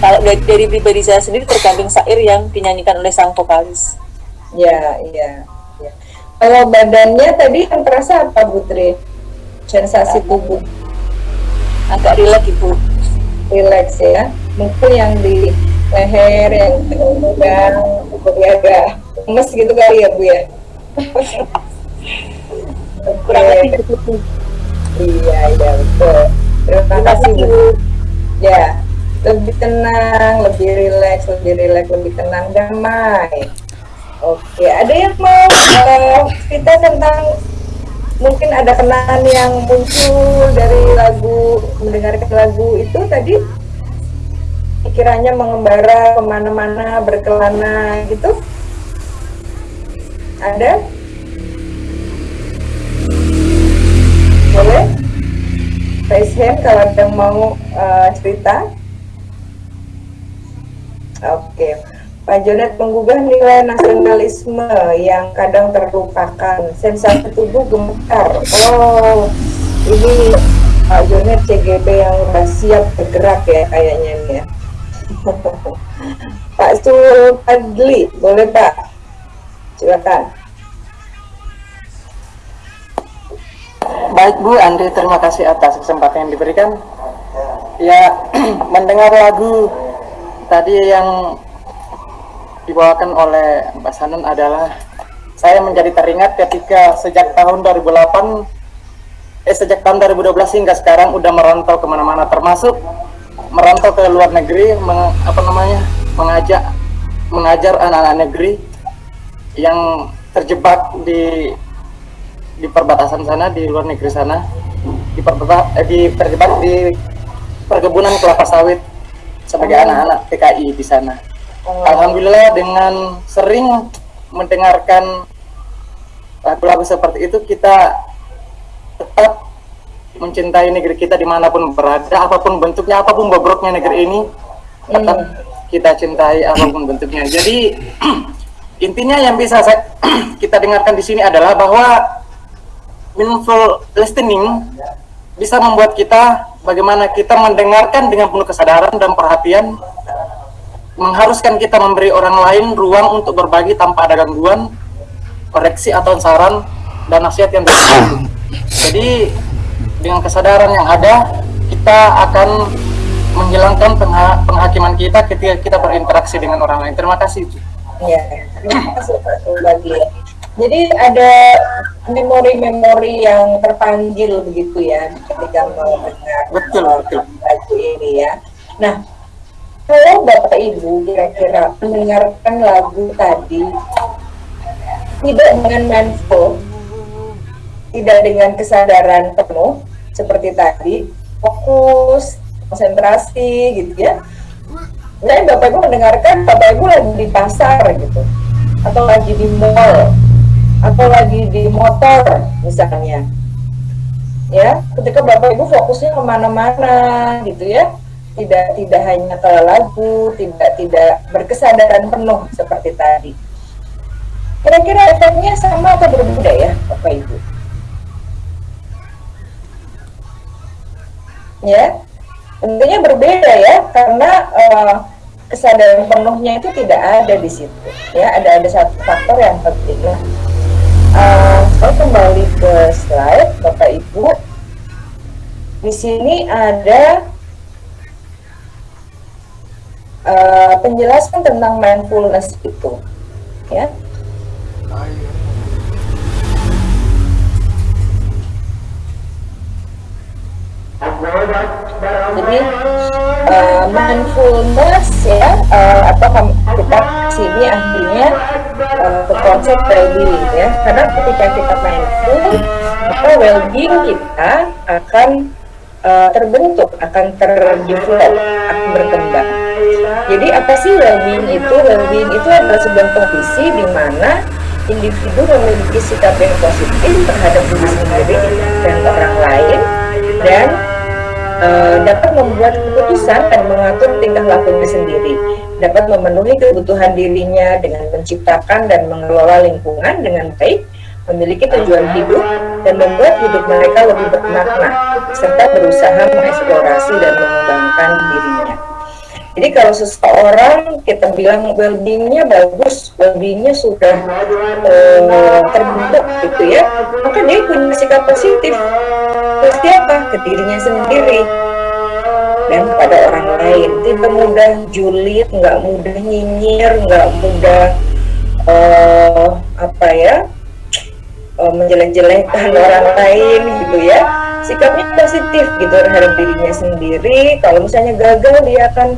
kalau dari, dari pribadi saya sendiri tergantung syair yang dinyanyikan oleh sang vokalis. Ya, iya. Kalau badannya tadi yang terasa apa Bu Tri? Sensasi tubuh Agak rileks ibu. rileks ya. Mungkin yang di leher, yang tegang, jadi agak lemes gitu kali ya Bu ya. Kurang lebih begitu. Iya, iya betul. Terima kasih Bu. Ya, lebih tenang, lebih rileks, lebih rileks, lebih tenang, damai. Oke, ada yang mau cerita tentang mungkin ada kenangan yang muncul dari lagu mendengarkan lagu itu tadi? Pikirannya mengembara ke mana-mana berkelana gitu? Ada? Boleh? Raise hand kalau ada yang mau eh, cerita. Oke Pak Jonet menggugah nilai nasionalisme yang kadang terlupakan. Sensasi tubuh gemetar. Oh ini Pak Jonet CGB yang udah siap bergerak ya kayaknya nih ya. Pak Supadli boleh Pak? Silakan. Baik Bu Andri, terima kasih atas kesempatan yang diberikan. Ya, mendengar lagu tadi yang dibawakan oleh Mbak Sanun adalah saya menjadi teringat ketika sejak tahun 2008 eh sejak tahun 2012 hingga sekarang udah merantau ke mana-mana termasuk merantau ke luar negeri meng- apa namanya mengajak mengajar anak-anak negeri yang terjebak di di perbatasan sana di luar negeri sana di perbata- eh, di terjebak di perkebunan kelapa sawit sebagai anak-anak PKI di sana. Alhamdulillah dengan sering mendengarkan lagu-lagu seperti itu kita tetap mencintai negeri kita di mana pun berada, apa pun bentuknya, apa pun bobroknya negeri ini, tetap kita cintai apa pun bentuknya. Jadi intinya yang bisa saya, kita dengarkan di sini adalah bahwa meaningful listening bisa membuat kita bagaimana kita mendengarkan dengan penuh kesadaran dan perhatian mengharuskan kita memberi orang lain ruang untuk berbagi tanpa ada gangguan koreksi atau saran dan nasihat yang baik. Jadi dengan kesadaran yang ada kita akan menghilangkan pengha- penghakiman kita ketika kita berinteraksi dengan orang lain. Terima kasih. Ya, terima kasih Pak Subagli. Jadi ada memori-memori yang terpanggil begitu ya ketika mendengar Betul, eh, betul. ini ya. Nah, kalau Bapak Ibu kira-kira mendengarkan lagu tadi tidak dengan mindful, tidak dengan kesadaran penuh seperti tadi, fokus, konsentrasi gitu ya. Nah, Bapak Ibu mendengarkan Bapak Ibu lagi di pasar gitu, atau lagi di mall, atau lagi di motor misalnya. Ya, ketika Bapak Ibu fokusnya ke mana-mana gitu ya, tidak tidak hanya ke lagu, tidak tidak berkesadaran penuh seperti tadi. Kira-kira efeknya sama atau berbeda ya, Bapak Ibu? Ya, tentunya berbeda ya, karena eh, kesadaran penuhnya itu tidak ada di situ. Ya, ada ada satu faktor yang penting. Eh, saya kembali ke slide, Bapak Ibu. Di sini ada eh, penjelasan tentang mindfulness itu, ya. Jadi uh, mindfulness ya uh, atau kam- kita sini akhirnya uh, ke konsep well-being ya karena ketika kita mindful maka well-being kita akan uh, terbentuk akan terdevelop akan berkembang jadi apa sih well-being itu? Well-being itu adalah sebuah kondisi di mana individu memiliki sikap yang positif terhadap diri sendiri dan orang lain dan eh, dapat membuat keputusan dan mengatur tingkah lakunya sendiri, dapat memenuhi kebutuhan dirinya dengan menciptakan dan mengelola lingkungan dengan baik, memiliki tujuan hidup, dan membuat hidup mereka lebih bermakna, serta berusaha mengeksplorasi dan mengembangkan dirinya. Jadi kalau seseorang kita bilang well-beingnya bagus, well-beingnya sudah eh, terbentuk gitu ya, maka dia punya sikap positif. Dia apa? Ke dirinya sendiri dan pada orang lain. Tidak mudah julid, nggak mudah nyinyir, nggak mudah eh, apa ya eh, menjelek-jelekkan orang lain gitu ya. Sikapnya positif gitu terhadap dirinya sendiri. Kalau misalnya gagal dia akan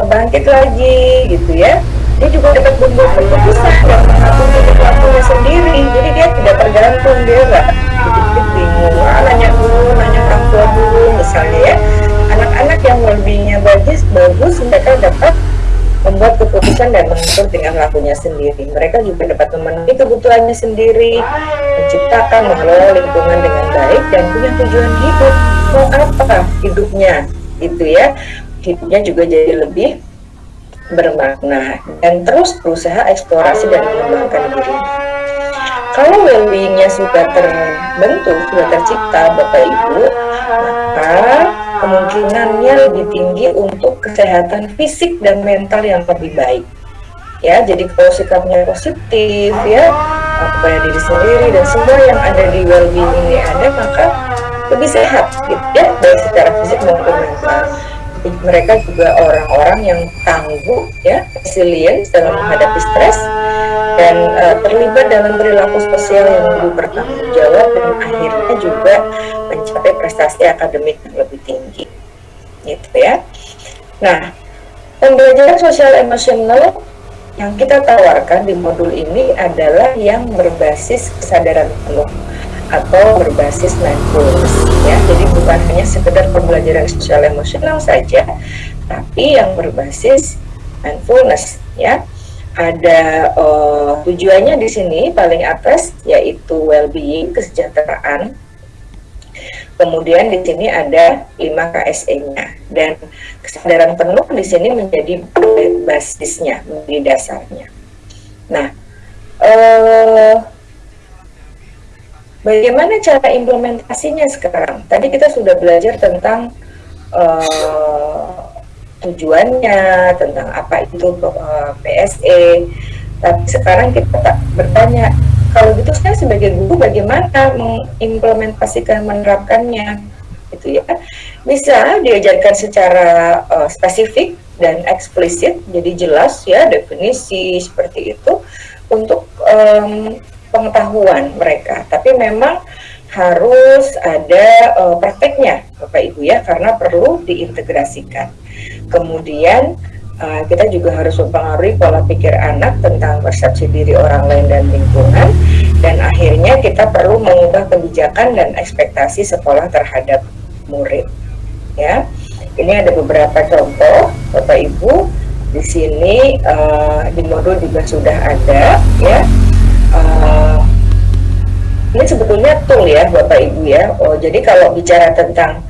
bangkit lagi gitu ya dia juga dapat membuat keputusan dan mengatur lakunya sendiri jadi dia tidak tergantung dia nggak bingung ah, nanya dulu nanya orang tua dulu misalnya ya anak-anak yang well-beingnya bagus bagus mereka dapat membuat keputusan dan mengatur tingkah lakunya sendiri. Mereka juga dapat memenuhi kebutuhannya sendiri menciptakan mengelola lingkungan dengan baik dan punya tujuan hidup. Mau apa hidupnya? Gitu ya. Hidupnya juga jadi lebih bermakna. Dan terus berusaha eksplorasi dan mengembangkan diri. Kalau well-beingnya sudah terbentuk, sudah tercipta Bapak Ibu, maka kemungkinannya lebih tinggi untuk kesehatan fisik dan mental yang lebih baik. Ya, jadi kalau sikapnya positif ya, kepada diri sendiri dan semua yang ada di well-being ini ada, maka lebih sehat gitu ya, baik secara fisik maupun mental mereka juga orang-orang yang tangguh ya resilient dalam menghadapi stres dan uh, terlibat dalam perilaku sosial yang lebih bertanggung jawab dan akhirnya juga mencapai prestasi akademik yang lebih tinggi. Gitu ya. Nah pembelajaran sosial emosional yang kita tawarkan di modul ini adalah yang berbasis kesadaran penuh atau berbasis mindfulness ya. Jadi bukan hanya sekedar pembelajaran sosial emosional saja tapi yang berbasis mindfulness ya. Ada uh, tujuannya di sini paling atas yaitu well-being kesejahteraan kemudian di sini ada 5 KSE-nya dan kesadaran penuh di sini menjadi basisnya menjadi dasarnya nah uh, Bagaimana cara implementasinya sekarang? Tadi kita sudah belajar tentang uh, tujuannya, tentang apa itu uh, PSE. Tapi sekarang kita bertanya, kalau gitu saya sebagai guru bagaimana mengimplementasikan, menerapkannya? Itu ya, bisa diajarkan secara uh, spesifik dan eksplisit, jadi jelas ya definisi seperti itu untuk um, pengetahuan mereka, tapi memang harus ada uh, prakteknya, Bapak Ibu ya, karena perlu diintegrasikan. Kemudian uh, kita juga harus mempengaruhi pola pikir anak tentang persepsi diri orang lain dan lingkungan, dan akhirnya kita perlu mengubah kebijakan dan ekspektasi sekolah terhadap murid. Ya, ini ada beberapa contoh, Bapak Ibu. Di sini uh, di modul juga sudah ada, ya uh, ini sebetulnya tool ya Bapak Ibu ya. Oh, jadi kalau bicara tentang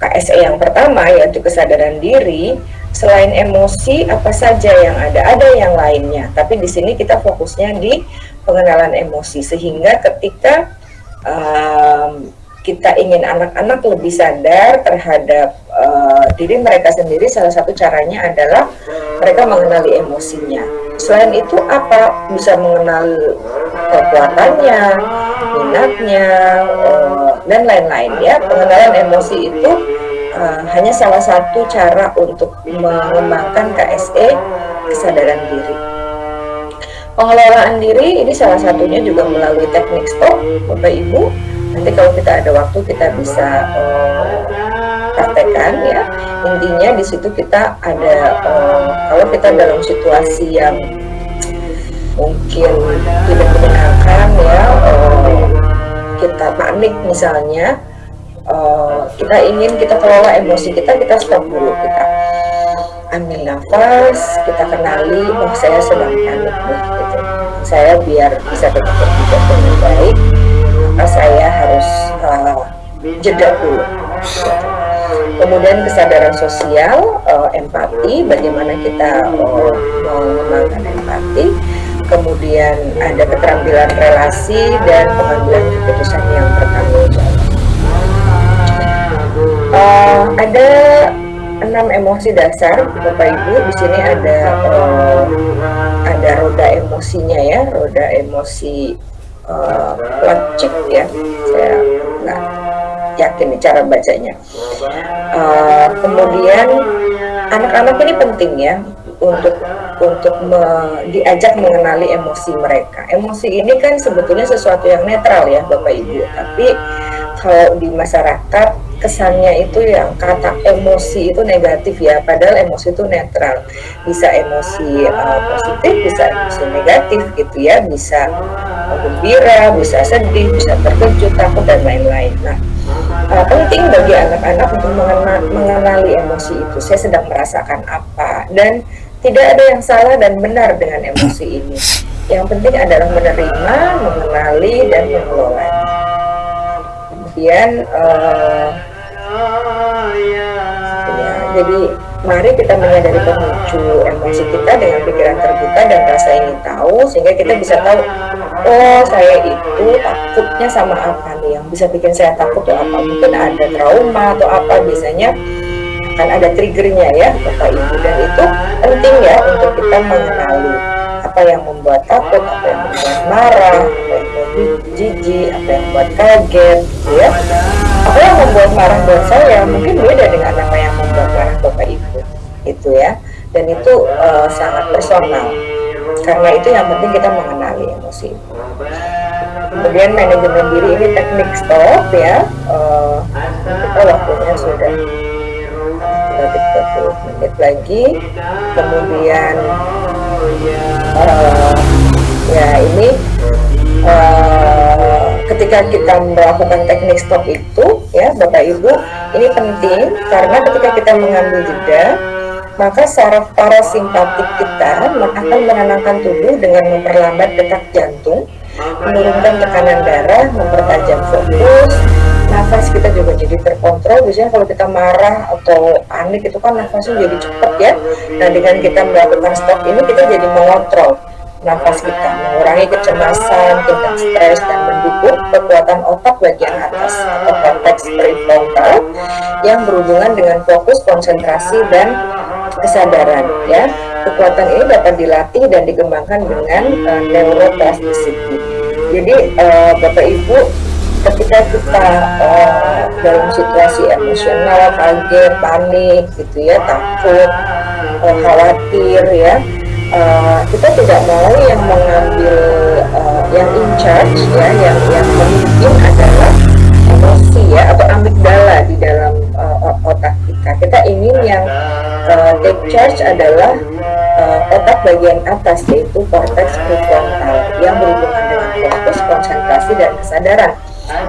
KSE yang pertama yaitu kesadaran diri, selain emosi apa saja yang ada? Ada yang lainnya, tapi di sini kita fokusnya di pengenalan emosi sehingga ketika um, kita ingin anak-anak lebih sadar terhadap uh, diri mereka sendiri, salah satu caranya adalah mereka mengenali emosinya. Selain itu apa bisa mengenal kekuatannya, minatnya, uh, dan lain-lain ya. Pengenalan emosi itu uh, hanya salah satu cara untuk mengembangkan KSE kesadaran diri. Pengelolaan diri ini salah satunya juga melalui teknik stop, Bapak Ibu nanti kalau kita ada waktu kita bisa uh, praktekkan ya intinya di situ kita ada uh, kalau kita dalam situasi yang mungkin tidak menyenangkan ya uh, kita panik misalnya uh, kita ingin kita kelola emosi kita kita stop dulu kita ambil nafas kita kenali oh saya sedang panik nih gitu saya biar bisa tetap berpikir dengan baik maka saya harus uh, jeda dulu. Kemudian kesadaran sosial, uh, empati, bagaimana kita uh, mengembangkan empati. Kemudian ada keterampilan relasi dan pengambilan keputusan yang bertanggung ada enam emosi dasar, Bapak Ibu. Di sini ada uh, ada roda emosinya ya, roda emosi uh, lancip ya. Saya nggak yakin nih cara bacanya. Uh, kemudian anak-anak ini penting ya untuk untuk me, diajak mengenali emosi mereka. Emosi ini kan sebetulnya sesuatu yang netral ya bapak ibu. Tapi kalau di masyarakat kesannya itu yang kata emosi itu negatif ya padahal emosi itu netral. Bisa emosi uh, positif bisa emosi negatif gitu ya. Bisa gembira bisa sedih bisa terkejut takut dan lain-lain. Nah uh, penting bagi anak-anak untuk mengenal, mengenali emosi itu. Saya sedang merasakan apa. Dan tidak ada yang salah dan benar dengan emosi ini. Yang penting adalah menerima mengenali dan mengelolanya kemudian uh, ya jadi mari kita menyadari pemicu emosi kita dengan pikiran terbuka dan rasa ingin tahu sehingga kita bisa tahu oh saya itu takutnya sama apa nih? Yang bisa bikin saya takut tuh apa? Mungkin ada trauma atau apa? Biasanya akan ada triggernya ya Bapak Ibu. Dan itu penting ya untuk kita mengenali apa yang membuat takut, apa yang membuat marah, apa yang membuat jijik, apa yang membuat kaget, gitu ya. Apa yang membuat marah buat saya mungkin beda dengan apa yang membuat marah bapak ibu, itu ya. Dan itu uh, sangat personal. Karena itu yang penting kita mengenali emosi. Kemudian manajemen diri ini teknik stop ya. Uh, kita waktunya sudah sudah 30 menit lagi. Kemudian uh, ya ini uh, ketika kita melakukan teknik stop itu ya Bapak Ibu ini penting karena ketika kita mengambil jeda maka saraf parasimpatik kita akan menenangkan tubuh dengan memperlambat detak jantung menurunkan tekanan darah mempertajam fokus nafas kita juga jadi terkontrol. Biasanya kalau kita marah atau panik itu kan nafasnya jadi cepat ya. Nah dengan kita melakukan stop ini kita jadi mengontrol nafas kita mengurangi kecemasan, tingkat stres dan mendukung kekuatan otak bagian atas atau konteks prefrontal yang berhubungan dengan fokus, konsentrasi dan kesadaran ya. Kekuatan ini dapat dilatih dan dikembangkan dengan uh, neuroplasticity. Jadi uh, Bapak Ibu ketika kita uh, dalam situasi emosional, kaget, panik gitu ya, takut, uh, khawatir ya, uh, kita tidak mau yang mengambil uh, yang in charge ya yang yang memimpin adalah emosi ya atau amigdala di dalam uh, otak kita. Kita ingin yang uh, take charge adalah uh, otak bagian atas yaitu cortex prefrontal yang berhubungan dengan fokus konsentrasi dan kesadaran.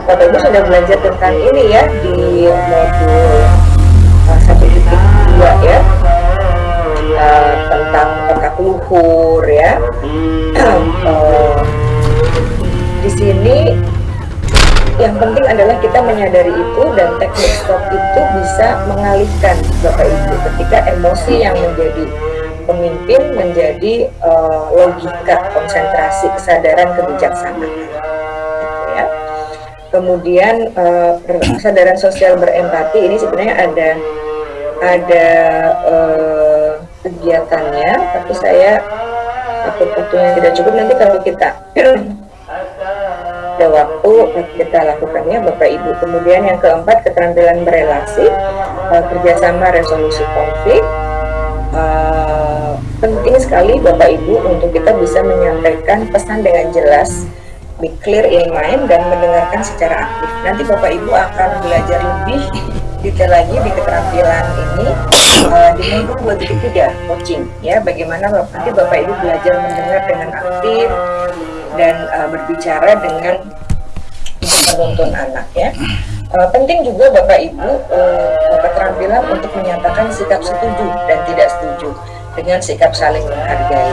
Bapak Ibu sudah belajar tentang ini ya di modul satu titik dua ya. Uh, tentang otak luhur ya. uh, di sini yang penting adalah kita menyadari itu dan teknik stop itu bisa mengalihkan Bapak Ibu ketika emosi yang menjadi pemimpin menjadi uh, logika, konsentrasi, kesadaran, kebijaksanaan. Gitu ya. Kemudian uh, kesadaran sosial berempati ini sebenarnya ada ada uh, kegiatannya, tapi saya takut waktunya tidak cukup nanti kalau kita ada waktu kita lakukannya Bapak Ibu. Kemudian yang keempat keterampilan berelasi, uh, kerjasama resolusi konflik. Uh, penting sekali Bapak Ibu untuk kita bisa menyampaikan pesan dengan jelas, be clear in mind dan mendengarkan secara aktif. Nanti Bapak Ibu akan belajar lebih detail lagi di keterampilan ini uh, di modul 2.3 coaching ya bagaimana nanti Bapak Ibu belajar mendengar dengan aktif dan uh, berbicara dengan menuntun anak ya. Uh, penting juga Bapak Ibu uh, keterampilan untuk menyatakan sikap setuju dan tidak setuju dengan sikap saling menghargai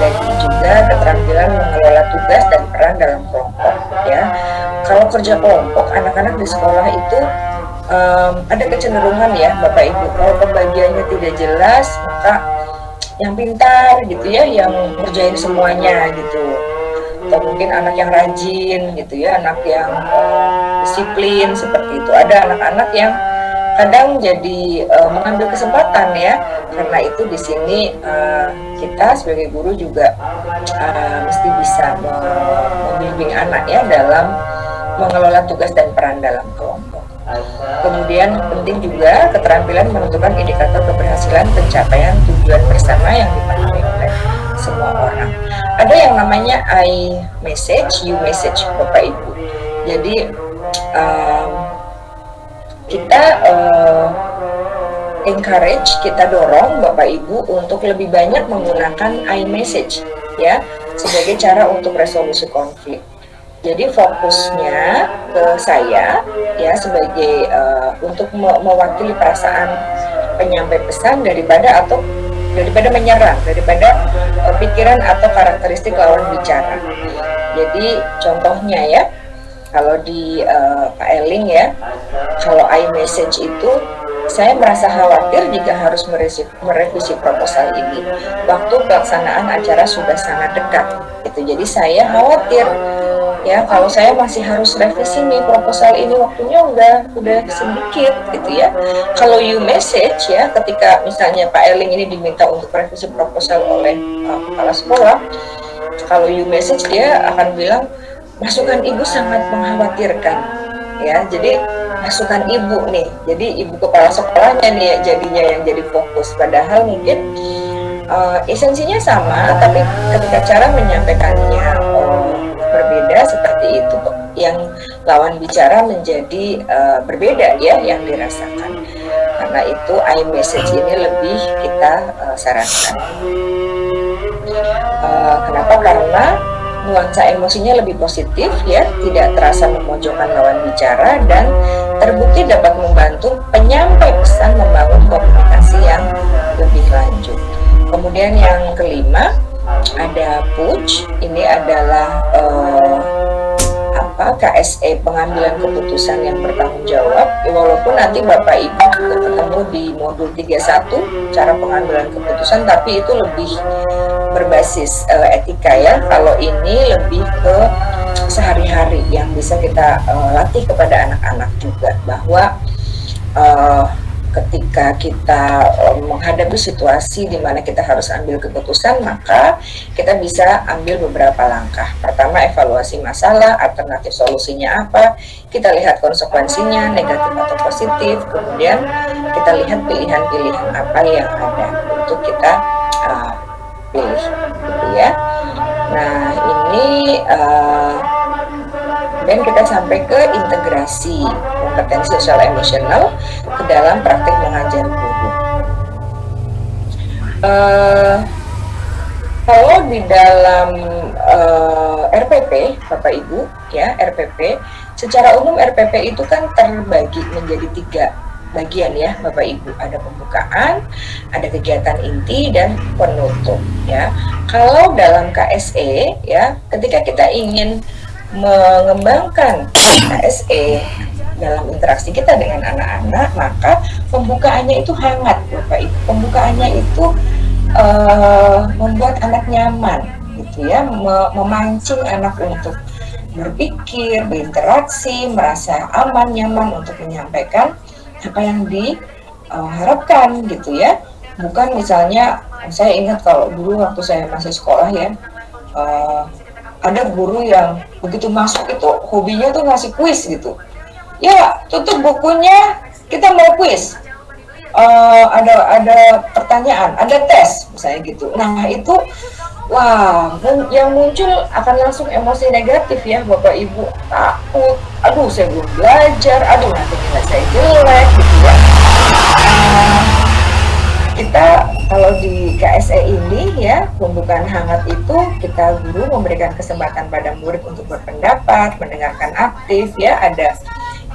dan juga keterampilan mengelola tugas dan peran dalam kelompok ya. Kalau kerja kelompok anak-anak di sekolah itu um, ada kecenderungan ya Bapak Ibu. Kalau pembagiannya tidak jelas maka yang pintar gitu ya yang ngerjain semuanya gitu. Atau mungkin anak yang rajin gitu ya anak yang uh, disiplin seperti itu. Ada anak-anak yang kadang jadi uh, mengambil kesempatan ya. Karena itu di sini uh, kita sebagai guru juga uh, mesti bisa membimbing anak ya dalam mengelola tugas dan peran dalam kelompok Kemudian penting juga keterampilan menentukan indikator keberhasilan pencapaian tujuan bersama yang dipahami oleh semua orang. Ada yang namanya I message, you message, Bapak Ibu. Jadi um, kita uh, encourage, kita dorong Bapak Ibu untuk lebih banyak menggunakan I message ya sebagai cara untuk resolusi konflik. Jadi fokusnya ke saya ya sebagai uh, untuk me mewakili perasaan penyampai pesan daripada atau daripada menyerang daripada uh, pikiran atau karakteristik lawan bicara. Jadi contohnya ya kalau di uh, Pak Eling ya kalau I message itu saya merasa khawatir jika harus merevisi, merevisi proposal ini. Waktu pelaksanaan acara sudah sangat dekat. Itu jadi saya khawatir ya kalau saya masih harus revisi nih proposal ini waktunya udah udah sedikit gitu ya. Kalau you message ya ketika misalnya Pak Erling ini diminta untuk revisi proposal oleh uh, kepala sekolah kalau you message dia akan bilang masukan ibu sangat mengkhawatirkan. Ya jadi masukan ibu nih. Jadi ibu kepala sekolahnya nih ya jadinya yang jadi fokus. Padahal mungkin uh, esensinya sama tapi ketika cara menyampaikannya uh, berbeda seperti itu yang lawan bicara menjadi uh, berbeda ya yang dirasakan. Karena itu iMessage ini lebih kita uh, sarankan. Uh, kenapa? Karena nuansa emosinya lebih positif ya tidak terasa memojokkan lawan bicara dan terbukti dapat membantu penyampai pesan membangun komunikasi yang lebih lanjut. Kemudian yang kelima ada push ini adalah uh, apa KSE pengambilan keputusan yang bertanggung jawab. Walaupun nanti Bapak Ibu juga ketemu di modul 31 cara pengambilan keputusan tapi itu lebih berbasis uh, etika ya. Kalau ini lebih ke sehari-hari yang bisa kita uh, latih kepada anak-anak juga bahwa uh, ketika kita um, menghadapi situasi di mana kita harus ambil keputusan, maka kita bisa ambil beberapa langkah. Pertama, evaluasi masalah, alternatif solusinya apa, kita lihat konsekuensinya, negatif atau positif, kemudian kita lihat pilihan-pilihan apa yang ada untuk kita uh, pilih, gitu ya. Nah, ini uh, dan kita sampai ke integrasi kompetensi sosial emosional ke dalam praktik mengajar guru. Uh, kalau di dalam uh, eh, RPP, Bapak Ibu, ya RPP, secara umum RPP itu kan terbagi menjadi tiga bagian ya Bapak Ibu ada pembukaan ada kegiatan inti dan penutup ya kalau dalam KSE ya ketika kita ingin mengembangkan KSE dalam interaksi kita dengan anak-anak, maka pembukaannya itu hangat, Bapak Ibu. Pembukaannya itu eh, membuat anak nyaman, gitu ya, me- memancing anak untuk berpikir, berinteraksi, merasa aman, nyaman untuk menyampaikan apa yang diharapkan, gitu ya. Bukan misalnya, saya ingat kalau dulu waktu saya masih sekolah ya, eh, ada guru yang begitu masuk itu hobinya tuh ngasih kuis gitu. Ya tutup bukunya kita mau kuis. Eh, ada ada pertanyaan ada tes misalnya gitu. Nah itu wah yang muncul akan langsung emosi negatif ya bapak ibu. Takut. Aduh saya belum belajar. Aduh nanti nilai saya jelek gitu ya kita kalau di KSE ini ya pembukaan hangat itu kita guru memberikan kesempatan pada murid untuk berpendapat, mendengarkan aktif ya ada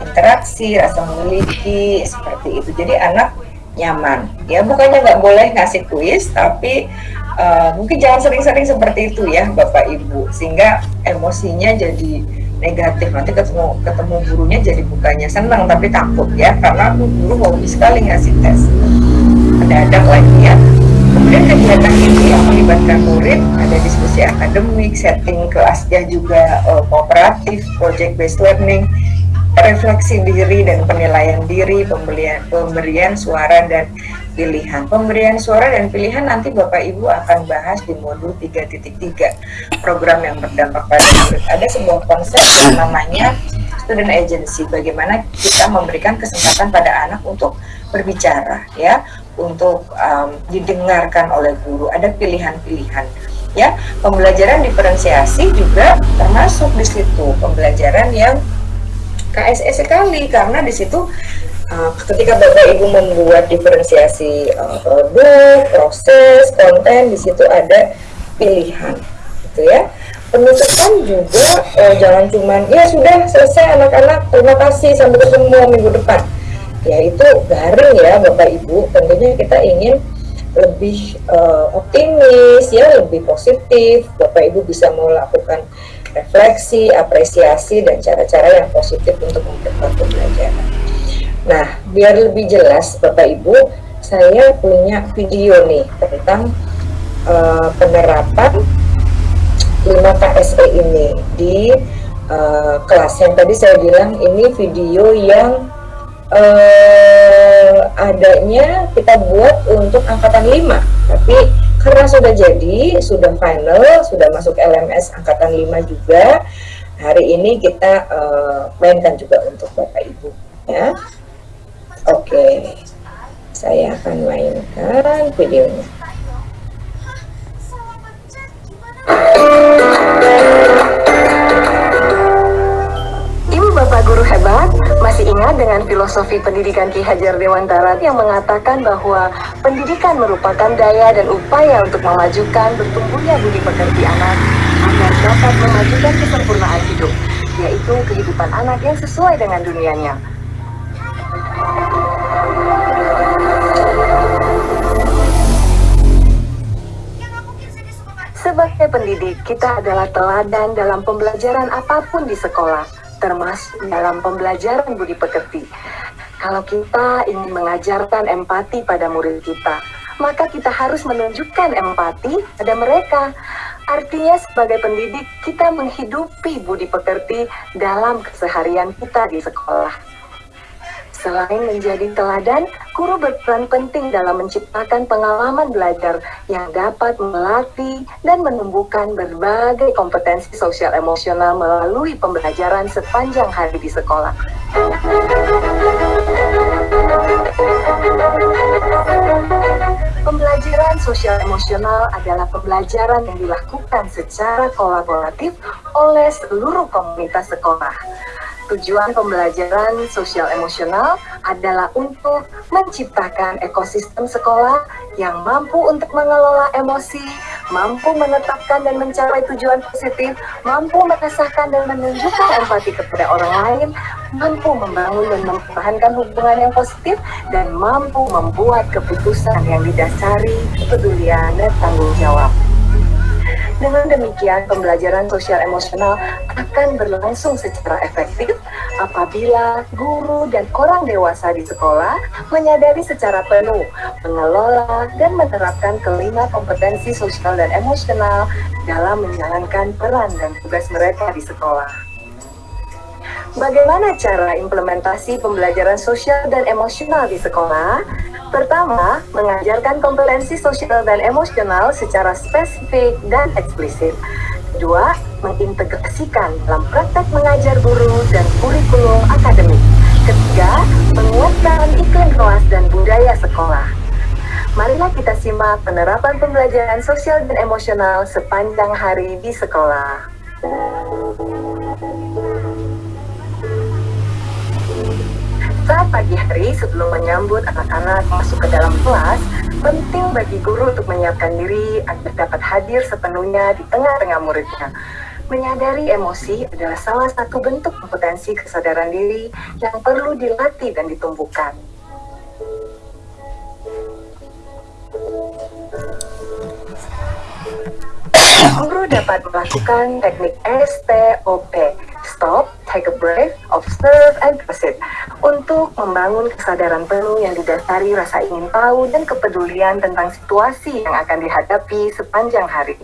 interaksi, rasa memiliki seperti itu. Jadi anak nyaman. Ya bukannya nggak boleh ngasih kuis tapi eh, mungkin jangan sering-sering seperti itu ya Bapak Ibu. Sehingga emosinya jadi negatif. Nanti ketemu ketemu gurunya jadi bukannya senang tapi takut ya karena guru hobi sekali ngasih tes mendadak lagi ya. Kemudian kegiatan ini yang melibatkan murid ada diskusi akademik, setting kelasnya juga eh, kooperatif, project based learning, refleksi diri dan penilaian diri, pemberian pemberian suara dan pilihan. Pemberian suara dan pilihan nanti Bapak Ibu akan bahas di modul 3.3 program yang berdampak pada murid. Ada sebuah konsep yang namanya student agency, bagaimana kita memberikan kesempatan pada anak untuk berbicara ya untuk um, didengarkan oleh guru. Ada pilihan-pilihan ya. Pembelajaran diferensiasi juga termasuk di situ. Pembelajaran yang KSE sekali karena di situ uh, ketika Bapak Ibu membuat diferensiasi uh, produk, proses, konten di situ ada pilihan gitu ya. Penutupan juga uh, jangan cuman ya sudah selesai anak-anak terima kasih sampai ketemu minggu depan ya itu garing ya Bapak Ibu. Tentunya kita ingin lebih eh, optimis ya lebih positif. Bapak Ibu bisa melakukan refleksi apresiasi dan cara-cara yang positif untuk memperkuat pembelajaran nah biar lebih jelas Bapak Ibu saya punya video nih tentang eh, penerapan 5 KSE ini di eh, kelas. Yang tadi saya bilang ini video yang eh, adanya kita buat untuk angkatan 5 tapi karena sudah jadi sudah final sudah masuk LMS angkatan 5 juga hari ini kita mainkan juga untuk Bapak Ibu ya. Oke saya akan mainkan videonya. Ibu Bapak Guru hebat, ingat dengan filosofi pendidikan Ki Hajar Dewantara yang mengatakan bahwa pendidikan merupakan daya dan upaya untuk memajukan bertumbuhnya budi pekerti anak agar dapat memajukan kesempurnaan hidup, yaitu kehidupan anak yang sesuai dengan dunianya. Sebagai pendidik, kita adalah teladan dalam pembelajaran apa pun di sekolah, termasuk dalam pembelajaran budi pekerti. Kalau kita ingin mengajarkan empati pada murid kita, maka kita harus menunjukkan empati pada mereka. Artinya sebagai pendidik, kita menghidupi budi pekerti dalam keseharian kita di sekolah. Selain menjadi teladan, guru berperan penting dalam menciptakan pengalaman belajar yang dapat melatih dan menumbuhkan berbagai kompetensi sosial emosional melalui pembelajaran sepanjang hari di sekolah. Pembelajaran sosial emosional adalah pembelajaran yang dilakukan secara kolaboratif oleh seluruh komunitas sekolah. Tujuan pembelajaran sosial emosional adalah untuk menciptakan ekosistem sekolah yang mampu untuk mengelola emosi, mampu menetapkan dan mencapai tujuan positif, mampu merasakan dan menunjukkan empati kepada orang lain, mampu membangun dan mempertahankan hubungan yang positif, dan mampu membuat keputusan yang didasari kepedulian dan tanggung jawab. Dengan demikian, pembelajaran sosial emosional akan berlangsung secara efektif apabila guru dan orang dewasa di sekolah menyadari secara penuh, mengelola, dan menerapkan kelima kompetensi sosial dan emosional dalam menjalankan peran dan tugas mereka di sekolah. Bagaimana cara implementasi pembelajaran sosial dan emosional di sekolah? Pertama, mengajarkan kompetensi sosial dan emosional secara spesifik dan eksplisit. Kedua, mengintegrasikan dalam praktek mengajar guru dan kurikulum akademik. Ketiga, menguatkan iklim kelas dan budaya sekolah. Marilah kita simak penerapan pembelajaran sosial dan emosional sepanjang hari di sekolah. Saat pagi hari sebelum menyambut anak-anak masuk ke dalam kelas, penting bagi guru untuk menyiapkan diri agar dapat hadir sepenuhnya di tengah-tengah muridnya. Menyadari emosi adalah salah satu bentuk kompetensi kesadaran diri yang perlu dilatih dan ditumbuhkan. Guru dapat melakukan teknik STOP, Stop, Take a Breath, Observe, and Proceed, untuk membangun kesadaran penuh yang didasari rasa ingin tahu dan kepedulian tentang situasi yang akan dihadapi sepanjang hari.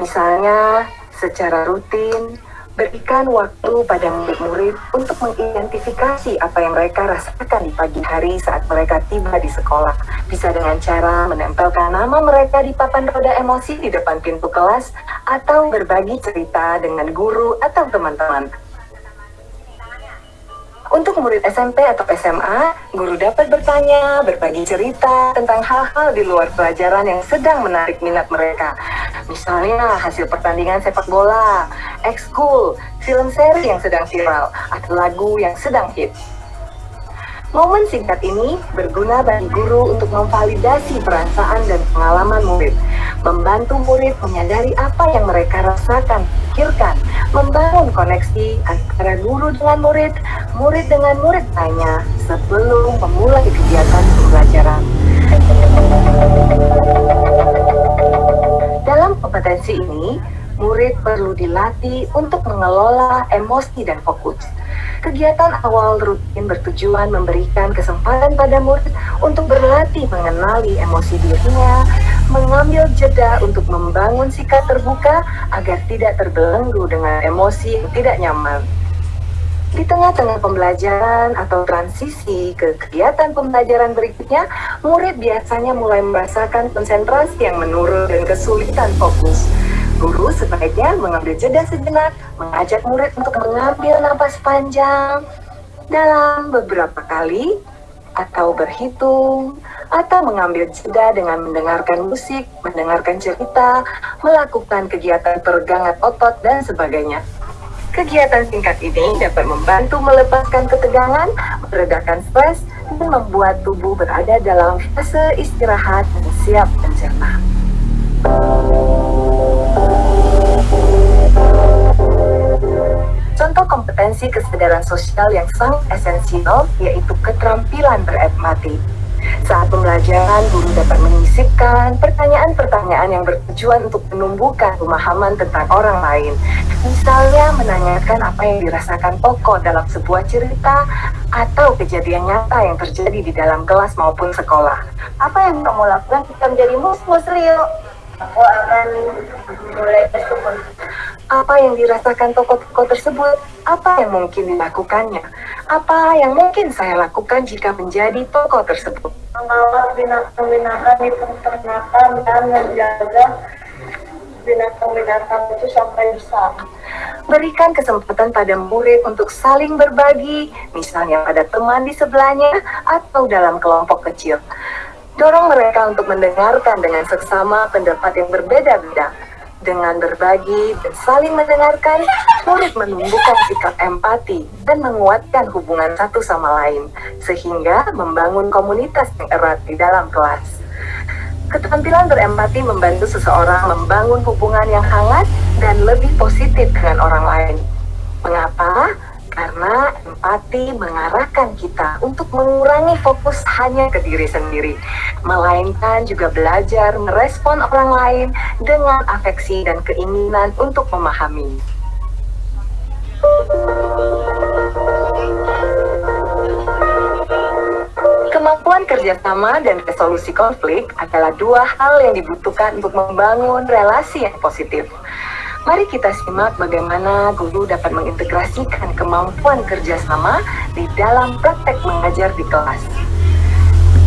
Misalnya, secara rutin, berikan waktu pada murid-murid untuk mengidentifikasi apa yang mereka rasakan di pagi hari saat mereka tiba di sekolah. Bisa dengan cara menempelkan nama mereka di papan roda emosi di depan pintu kelas atau berbagi cerita dengan guru atau teman-teman. Untuk murid SMP atau SMA, guru dapat bertanya, berbagi cerita tentang hal-hal di luar pelajaran yang sedang menarik minat mereka. Misalnya hasil pertandingan sepak bola, ekskul, film seri yang sedang viral, atau lagu yang sedang hit. Momen singkat ini berguna bagi guru untuk memvalidasi perasaan dan pengalaman murid, membantu murid menyadari apa yang mereka rasakan, pikirkan, membangun koneksi antara guru dengan murid, murid dengan murid lainnya sebelum memulai kegiatan pembelajaran. Dalam kompetensi ini, murid perlu dilatih untuk mengelola emosi dan fokus. Kegiatan awal rutin bertujuan memberikan kesempatan pada murid untuk berlatih mengenali emosi dirinya, mengambil jeda untuk membangun sikap terbuka agar tidak terbelenggu dengan emosi yang tidak nyaman. Di tengah-tengah pembelajaran atau transisi ke kegiatan pembelajaran berikutnya, murid biasanya mulai merasakan konsentrasi yang menurun dan kesulitan fokus. Guru sebaiknya mengambil jeda sejenak, mengajak murid untuk mengambil napas panjang dalam beberapa kali, atau berhitung, atau mengambil jeda dengan mendengarkan musik, mendengarkan cerita, melakukan kegiatan peregangan otot, dan sebagainya. Kegiatan singkat ini dapat membantu melepaskan ketegangan, meredakan stres, dan membuat tubuh berada dalam fase istirahat dan siap mencerna. Contoh kompetensi kesadaran sosial yang sangat esensial yaitu keterampilan berempati. Saat pembelajaran, guru dapat menyisipkan pertanyaan-pertanyaan yang bertujuan untuk menumbuhkan pemahaman tentang orang lain. Misalnya menanyakan apa yang dirasakan tokoh dalam sebuah cerita atau kejadian nyata yang terjadi di dalam kelas maupun sekolah. Apa yang kamu lakukan ketika menjadi mus-mus Rio? Aku akan mulai bersyukur. Apa yang dirasakan tokoh-tokoh tersebut? Apa yang mungkin dilakukannya? Apa yang mungkin saya lakukan jika menjadi tokoh tersebut? Mengawal binatang-binatang di peternakan dan menjaga binatang-binatang itu sampai besar. Berikan kesempatan pada murid untuk saling berbagi, misalnya pada teman di sebelahnya atau dalam kelompok kecil. Dorong mereka untuk mendengarkan dengan seksama pendapat yang berbeda-beda. Dengan berbagi dan saling mendengarkan, murid menumbuhkan sikap empati dan menguatkan hubungan satu sama lain, sehingga membangun komunitas yang erat di dalam kelas. Keterampilan berempati membantu seseorang membangun hubungan yang hangat dan lebih positif dengan orang lain. Mengapa? Karena empati mengarahkan kita untuk mengurangi fokus hanya ke diri sendiri, melainkan juga belajar merespon orang lain dengan afeksi dan keinginan untuk memahami. Kemampuan kerjasama dan resolusi konflik adalah dua hal yang dibutuhkan untuk membangun relasi yang positif. Mari kita simak bagaimana guru dapat mengintegrasikan kemampuan kerjasama di dalam praktek mengajar di kelas.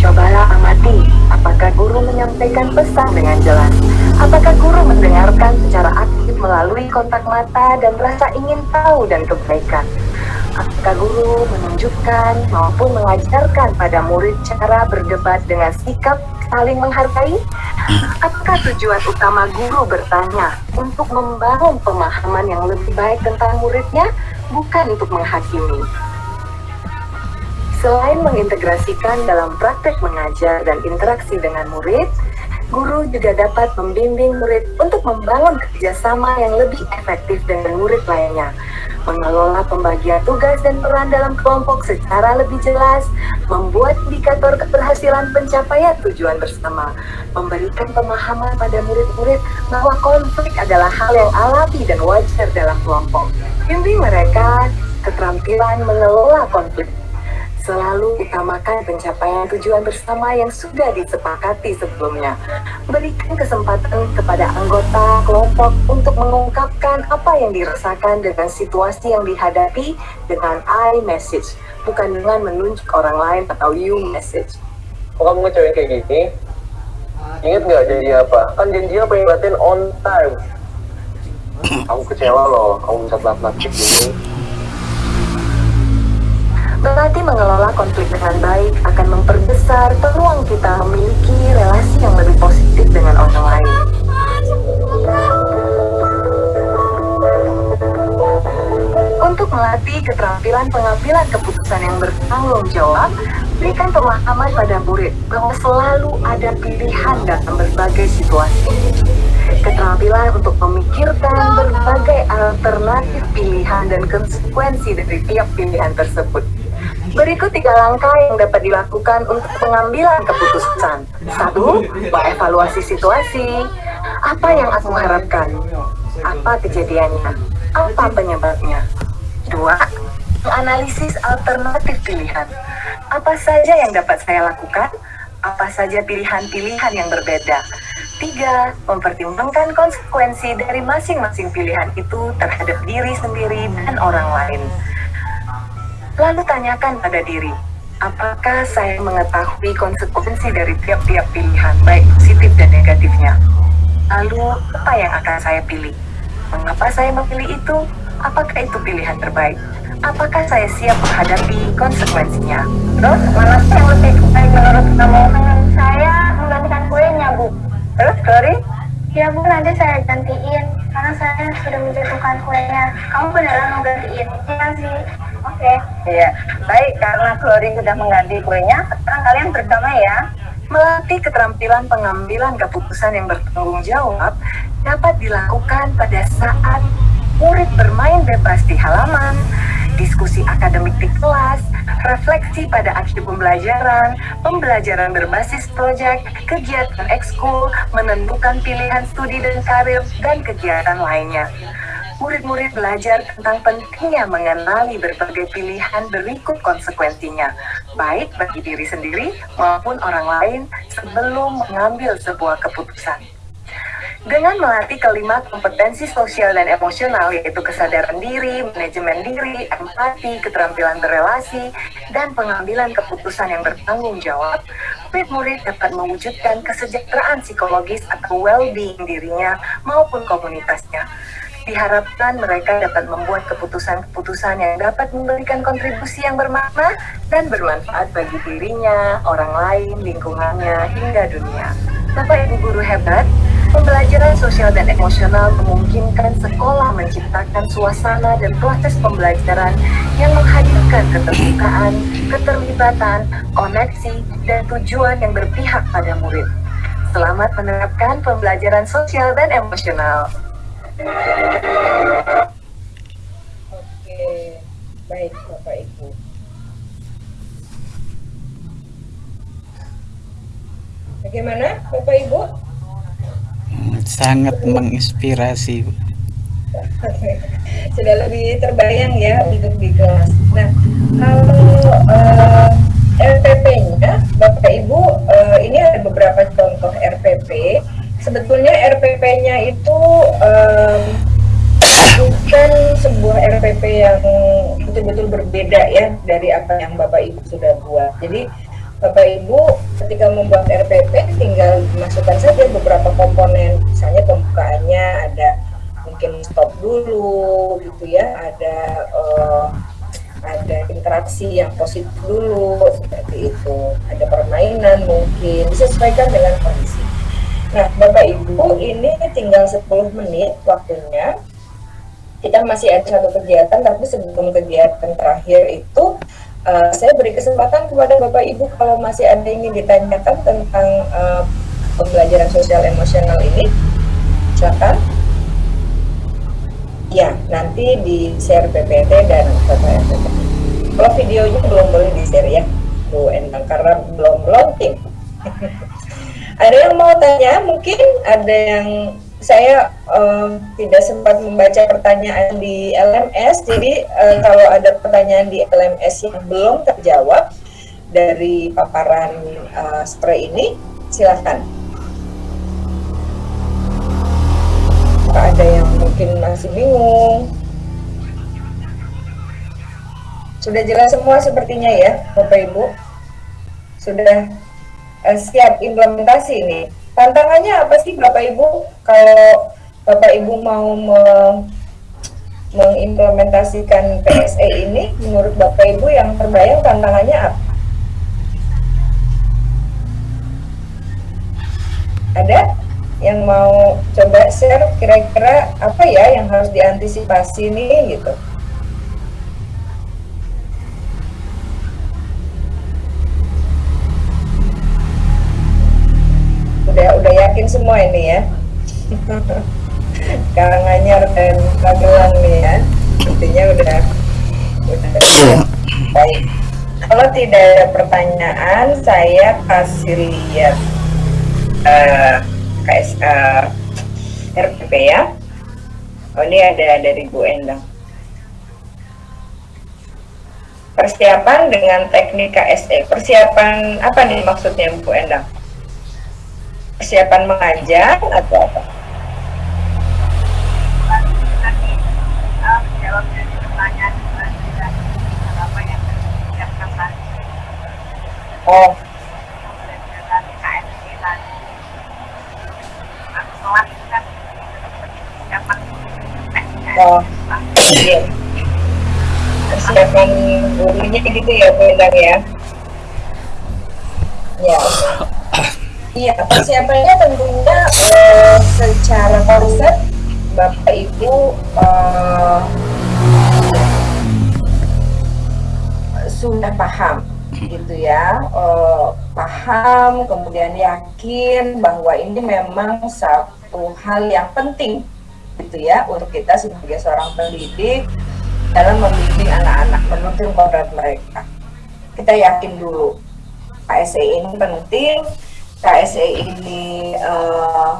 Cobalah amati, apakah guru menyampaikan pesan dengan jelas? Apakah guru mendengarkan secara aktif melalui kontak mata dan rasa ingin tahu dan kebaikan? Apakah guru menunjukkan maupun mengajarkan pada murid cara berdebat dengan sikap saling menghargai? Apakah tujuan utama guru bertanya untuk membangun pemahaman yang lebih baik tentang muridnya, bukan untuk menghakimi? Selain mengintegrasikan dalam praktek mengajar dan interaksi dengan murid, guru juga dapat membimbing murid untuk membangun kerjasama yang lebih efektif dengan murid lainnya, mengelola pembagian tugas dan peran dalam kelompok secara lebih jelas, membuat indikator keberhasilan pencapaian tujuan bersama, memberikan pemahaman pada murid-murid bahwa konflik adalah hal yang alami dan wajar dalam kelompok. Bimbing mereka keterampilan mengelola konflik Selalu utamakan pencapaian tujuan bersama yang sudah disepakati sebelumnya. Berikan kesempatan kepada anggota kelompok untuk mengungkapkan apa yang dirasakan dengan situasi yang dihadapi dengan I message, bukan dengan menunjuk orang lain atau you message. Kok kamu ngecewain kayak gini? Ingat nggak janji apa? Kan janjinya pengen latihan on time. Aku kecewa loh, kamu bisa telat-telat gini. Berarti mengelola konflik dengan baik akan memperbesar peluang kita memiliki relasi yang lebih positif dengan orang lain. Untuk melatih keterampilan pengambilan keputusan yang bertanggung jawab, berikan pemahaman pada murid bahwa selalu ada pilihan dalam berbagai situasi. Keterampilan untuk memikirkan berbagai alternatif pilihan dan konsekuensi dari tiap pilihan tersebut. Berikut tiga langkah yang dapat dilakukan untuk pengambilan keputusan. Satu, mengevaluasi situasi. Apa yang aku harapkan? Apa kejadiannya? Apa penyebabnya? Dua, menganalisis alternatif pilihan. Apa saja yang dapat saya lakukan? Apa saja pilihan-pilihan yang berbeda? Tiga, mempertimbangkan konsekuensi dari masing-masing pilihan itu terhadap diri sendiri dan orang lain. Lalu tanyakan pada diri, apakah saya mengetahui konsekuensi dari tiap-tiap pilihan, baik positif dan negatifnya? Lalu, apa yang akan saya pilih? Mengapa saya memilih itu? Apakah itu pilihan terbaik? Apakah saya siap menghadapi konsekuensinya? Terus mana sih yang lebih baik menurut kamu? Saya menggantikan kuenya bu. Terus, Glory? Ya bu nanti saya gantiin karena saya sudah menjatuhkan kuenya. Kamu beneran mau gantiin? Iya sih. Oke. Iya, baik karena Glory sudah mengganti kuenya, sekarang kalian berdamai ya. Melatih keterampilan pengambilan keputusan yang bertanggung jawab dapat dilakukan pada saat murid bermain bebas di halaman, diskusi akademik di kelas, refleksi pada akhir pembelajaran, pembelajaran berbasis proyek, kegiatan ekskul, menentukan pilihan studi dan karir, dan kegiatan lainnya. Murid-murid belajar tentang pentingnya mengenali berbagai pilihan berikut konsekuensinya, baik bagi diri sendiri maupun orang lain sebelum mengambil sebuah keputusan. Dengan melatih kelima kompetensi sosial dan emosional yaitu kesadaran diri, manajemen diri, empati, keterampilan berelasi, dan pengambilan keputusan yang bertanggung jawab, murid-murid dapat mewujudkan kesejahteraan psikologis atau well-being dirinya maupun komunitasnya. Diharapkan mereka dapat membuat keputusan-keputusan yang dapat memberikan kontribusi yang bermakna dan bermanfaat bagi dirinya, orang lain, lingkungannya, hingga dunia. Bapak Ibu Guru hebat, Pembelajaran sosial dan emosional memungkinkan sekolah menciptakan suasana dan proses pembelajaran yang menghadirkan keterbukaan, keterlibatan, koneksi, dan tujuan yang berpihak pada murid. Selamat menerapkan pembelajaran sosial dan emosional. Oke, baik. Bapak Ibu. Bagaimana, Bapak Ibu? Sangat menginspirasi. Sudah lebih terbayang ya untuk di kelas. Nah, kalau eh, RPP-nya, Bapak Ibu, eh, ini ada beberapa contoh RPP. Sebetulnya RPP-nya itu em, bukan sebuah RPP yang betul-betul berbeda ya dari apa yang Bapak Ibu sudah buat. Jadi Bapak Ibu ketika membuat RPP tinggal masukkan saja beberapa komponen, misalnya pembukaannya ada mungkin stop dulu gitu ya, ada eh, ada interaksi yang positif dulu seperti itu, ada permainan mungkin disesuaikan dengan kondisi. Nah, Bapak Ibu, ini tinggal 10 menit waktunya. Kita masih ada satu kegiatan, tapi sebelum kegiatan terakhir itu, eh, saya beri kesempatan kepada Bapak Ibu kalau masih ada yang ingin ditanyakan tentang eh, pembelajaran sosial emosional ini, silakan. Ya, nanti di share PPT dan RPP. Kalau videonya belum boleh di share ya, Bu Endang, karena belum launching. ada yang mau tanya? Mungkin ada yang saya em, tidak sempat membaca pertanyaan di LMS, jadi eh, kalau ada pertanyaan di LMS yang belum terjawab dari paparan eh, spray ini, silahkan. Ada yang mungkin masih bingung? Sudah jelas semua sepertinya ya, Bapak Ibu? Sudah eh, siap implementasi ini. Tantangannya apa sih Bapak Ibu kalau Bapak Ibu mau me- mengimplementasikan PSE ini menurut Bapak Ibu yang terbayang tantangannya apa? Ada yang mau coba share kira-kira apa ya yang harus diantisipasi nih gitu? Yakin semua ini ya. Karanganyar dan Magelang nih ya. Sepertinya udah udah baik. Kalau tidak ada pertanyaan saya kasih lihat eh KS eh, RPP ya. Oh ini ada dari Bu Endang. Persiapan dengan teknik KSE persiapan apa nih maksudnya Bu Endang persiapan mengajar atau apa? Oh. Oh, iya. Persiapan gurunya gitu ya, Bu ya? Ya. Iya, persiapannya tentunya eh, secara konsep Bapak Ibu eh, sudah paham gitu ya, eh, paham kemudian yakin bahwa ini memang satu hal yang penting gitu ya untuk kita sebagai seorang pendidik dalam membimbing anak-anak menuntun kodrat mereka. Kita yakin dulu KSE ini penting, KSE ini eh,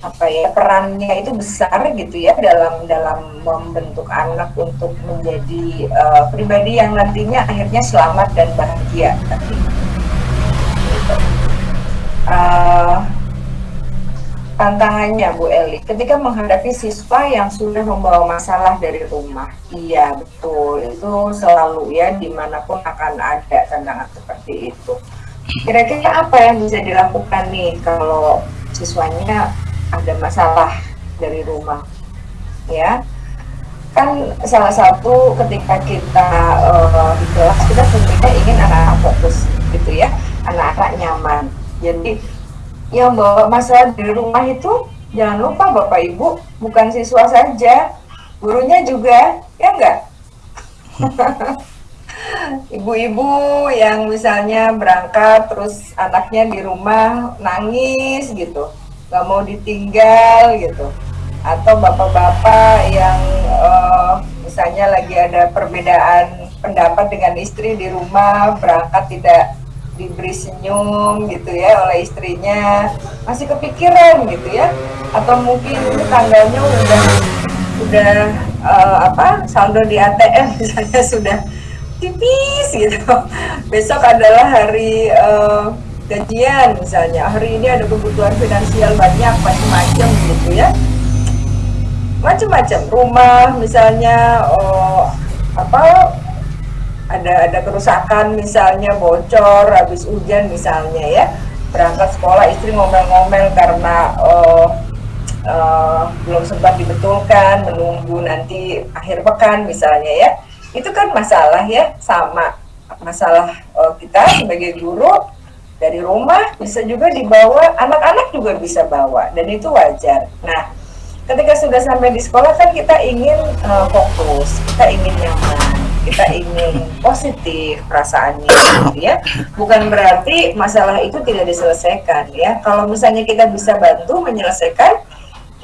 apa ya perannya itu besar gitu ya dalam dalam membentuk anak untuk menjadi eh, pribadi yang nantinya akhirnya selamat dan bahagia. Eh, tantangannya Bu Eli ketika menghadapi siswa yang sudah membawa masalah dari rumah. Iya betul. Itu selalu ya di mana pun akan ada tantangan seperti itu kira-kira apa yang bisa dilakukan nih kalau siswanya ada masalah dari rumah ya? Kan salah satu ketika kita eh, di kelas kita tentunya ingin anak-anak fokus gitu ya anak-anak nyaman. Jadi yang bawa masalah dari rumah itu jangan lupa Bapak Ibu bukan siswa saja gurunya juga ya enggak ibu-ibu yang misalnya berangkat terus anaknya di rumah nangis gitu. Nggak mau ditinggal gitu. Atau bapak-bapak yang eh, misalnya lagi ada perbedaan pendapat dengan istri di rumah, berangkat tidak diberi senyum gitu ya oleh istrinya, masih kepikiran gitu ya, atau mungkin tanggalnya udah udah eh, apa saldo di ATM misalnya sudah tipis gitu. Besok adalah hari eh, gajian misalnya, hari ini ada kebutuhan finansial banyak macam-macam gitu ya. Macam-macam rumah misalnya oh, apa ada ada kerusakan misalnya bocor habis hujan misalnya ya. Berangkat sekolah istri ngomel-ngomel karena oh, eh, belum sempat dibetulkan menunggu nanti akhir pekan misalnya ya itu kan masalah ya sama masalah eh, kita sebagai guru dari rumah bisa juga dibawa anak-anak juga bisa bawa dan itu wajar nah ketika sudah sampai di sekolah kan kita ingin uh, fokus, kita ingin nyaman, kita ingin positif perasaannya, gitu ya. Bukan berarti masalah itu tidak diselesaikan, ya. Kalau misalnya kita bisa bantu menyelesaikan,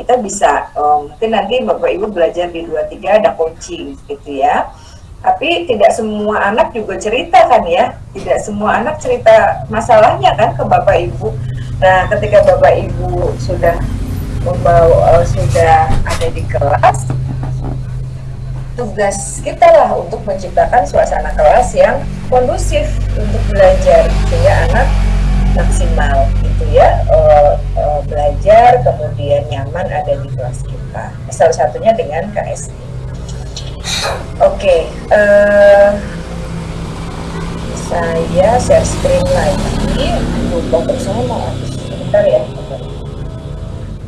kita bisa um, mungkin nanti bapak ibu belajar di 23 ada coaching, gitu ya. Tapi tidak semua anak juga cerita kan ya, tidak semua anak cerita masalahnya kan ke bapak ibu. Nah, ketika bapak ibu sudah membawa uh, sudah ada di kelas tugas kita lah untuk menciptakan suasana kelas yang kondusif untuk belajar sehingga anak maksimal gitu ya. Uh, uh, belajar kemudian nyaman ada di kelas kita. Salah satunya dengan KSI oke okay, uh, saya share screen lagi. Lupa bersama sebentar ya.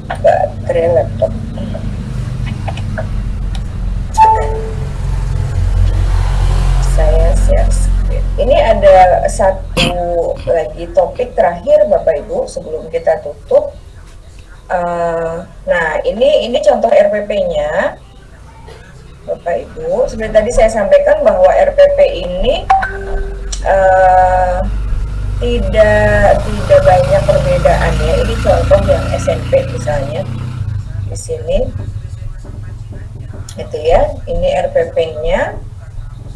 Baterai laptop. Saya share screen. Ini ada satu lagi topik terakhir Bapak Ibu sebelum kita tutup. Uh, nah ini ini contoh RPP nya Bapak Ibu. Seperti tadi saya sampaikan bahwa RPP ini uh, tidak tidak banyak perbedaan ya ini contoh yang SMP misalnya di sini. Itu ya. Ini RPP nya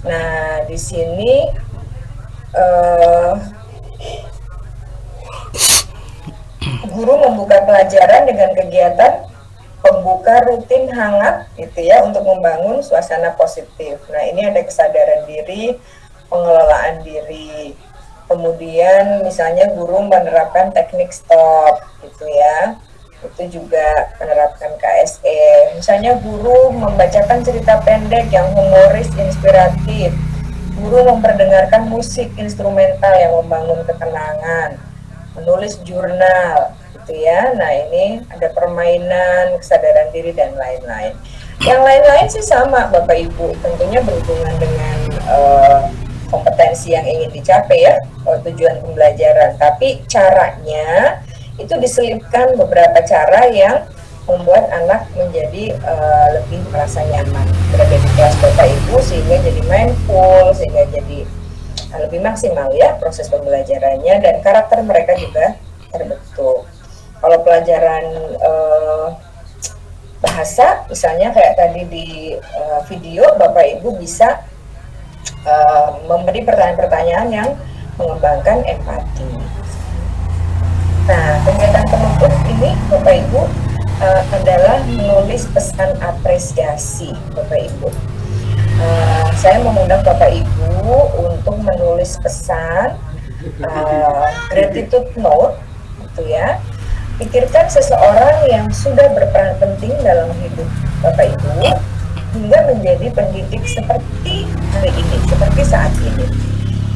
nah di sini uh, guru membuka pelajaran dengan kegiatan pembuka rutin hangat gitu ya untuk membangun suasana positif. Nah ini ada kesadaran diri pengelolaan diri. Kemudian misalnya guru menerapkan teknik stop gitu ya. Itu juga menerapkan KSE misalnya guru membacakan cerita pendek yang humoris inspiratif. Guru memperdengarkan musik instrumental yang membangun ketenangan. Menulis jurnal gitu ya. Nah ini ada permainan kesadaran diri dan lain-lain. Yang lain-lain sih sama Bapak Ibu. Tentunya berhubungan dengan uh, kompetensi yang ingin dicapai ya tujuan pembelajaran. Tapi caranya itu diselipkan beberapa cara yang membuat anak menjadi uh, lebih merasa nyaman berada di kelas bapak ibu sehingga jadi mindful sehingga jadi uh, lebih maksimal ya proses pembelajarannya. Dan karakter mereka juga terbentuk pelajaran uh, bahasa misalnya kayak tadi di uh, video bapak ibu bisa uh, memberi pertanyaan-pertanyaan yang mengembangkan empati. Nah, kegiatan penutup ini Bapak Ibu uh, adalah menulis pesan apresiasi Bapak Ibu. Uh, saya mengundang Bapak Ibu untuk menulis pesan uh, gratitude note, gitu ya. Pikirkan seseorang yang sudah berperan penting dalam hidup Bapak Ibu hingga menjadi pendidik seperti hari ini, seperti saat ini.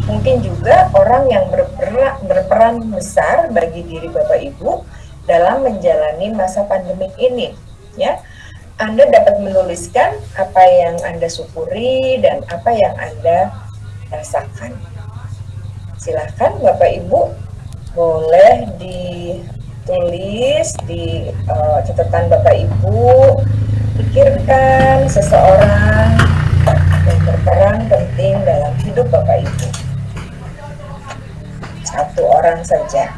Mungkin juga orang yang berperan, berperan besar bagi diri Bapak Ibu dalam menjalani masa pandemik ini. Ya, Anda dapat menuliskan apa yang Anda syukuri dan apa yang Anda rasakan. Silahkan Bapak Ibu boleh ditulis di uh, catatan Bapak Ibu pikirkan seseorang yang berperan penting dalam hidup Bapak Ibu. Satu orang saja.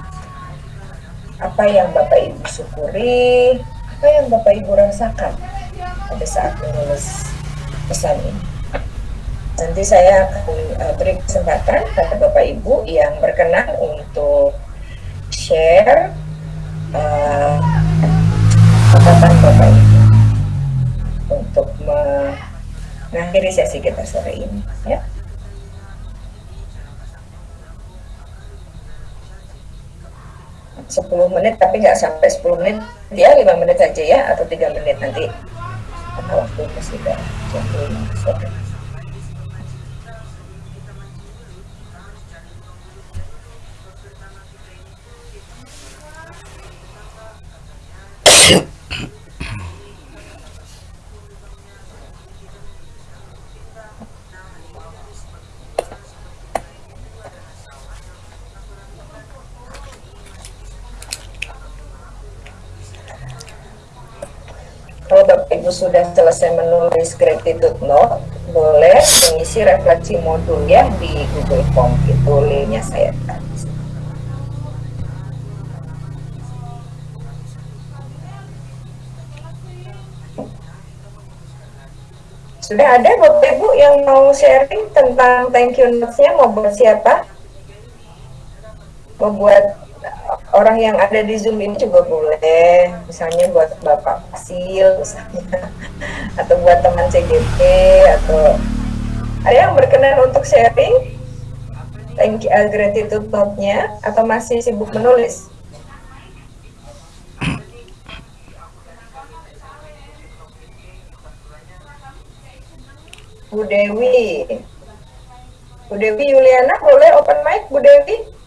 Apa yang Bapak Ibu syukuri, apa yang Bapak Ibu rasakan pada saat menulis pesan ini. Nanti saya akan uh, beri kesempatan pada Bapak Ibu yang berkenan untuk share uh, Bapak Ibu untuk mengakhiri sesi kita sore ini. Ya. Sepuluh menit tapi nggak sampai 10 menit ya lima menit saja ya atau tiga menit nanti karena waktu sudah jam sudah selesai menulis gratitude note, boleh mengisi refleksi modul ya di Google Form itu linknya saya kasih. Sudah ada Bapak Ibu yang mau sharing tentang thank you notes-nya mau buat siapa? Mau buat orang yang ada di Zoom ini juga boleh, misalnya buat Bapak Fasil, misalnya, atau buat teman CGP, atau ada yang berkenan untuk sharing? Thank you, uh, gratitude note-nya, atau masih sibuk menulis? Bu Dewi, Bu Dewi Yuliana boleh open mic Bu Dewi?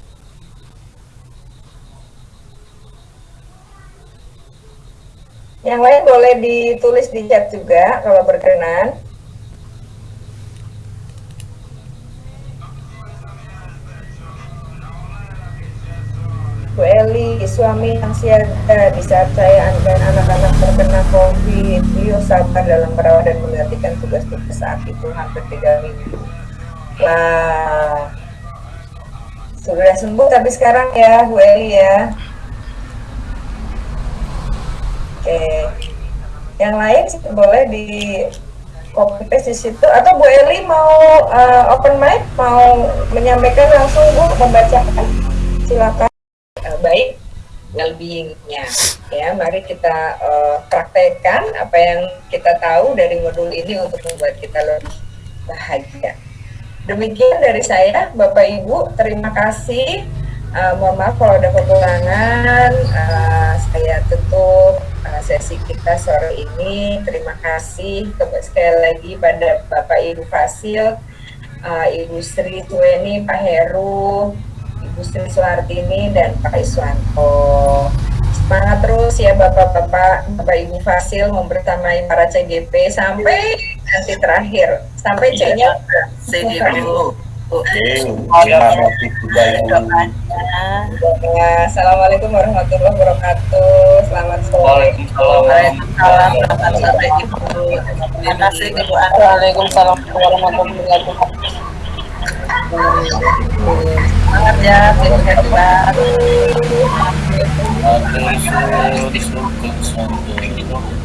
Yang lain boleh ditulis di chat juga kalau berkenan. Bu Eli, suami yang siaga di saat saya dan anak-anak terkena COVID, beliau sabar dalam merawat dan menggantikan tugas-tugas saat itu hampir tiga minggu. Wah, sudah sembuh tapi sekarang ya Bu Eli ya. Oke, yang lain boleh di copy paste di situ. Atau Bu Eli mau uh, open mic mau menyampaikan langsung Bu? Membacakan. Silakan. Uh, baik. Well-beingnya ya mari kita uh, praktekkan apa yang kita tahu dari modul ini untuk membuat kita lebih bahagia. Demikian dari saya Bapak Ibu. Terima kasih uh, mohon maaf kalau ada kekurangan. Uh, saya tutup uh, sesi kita sore ini. Terima kasih sekali lagi pada Bapak Ibu Fasil uh, Ibu Sri Tueni Pak Heru Ibu Sri Suhartini dan Pak Iswanto. Semangat terus ya Bapak-Bapak. Bapak Ibu Fasil membersamai para CGP sampai nanti terakhir. Sampai C-nya. C dulu Assalamualaikum warahmatullahi wabarakatuh. Selamat sore. Waalaikumsalam. Selamat sore Ibu. Terima kasih Ibu. Waalaikumsalam warahmatullahi wabarakatuh. Semangat ya. Terima kasih.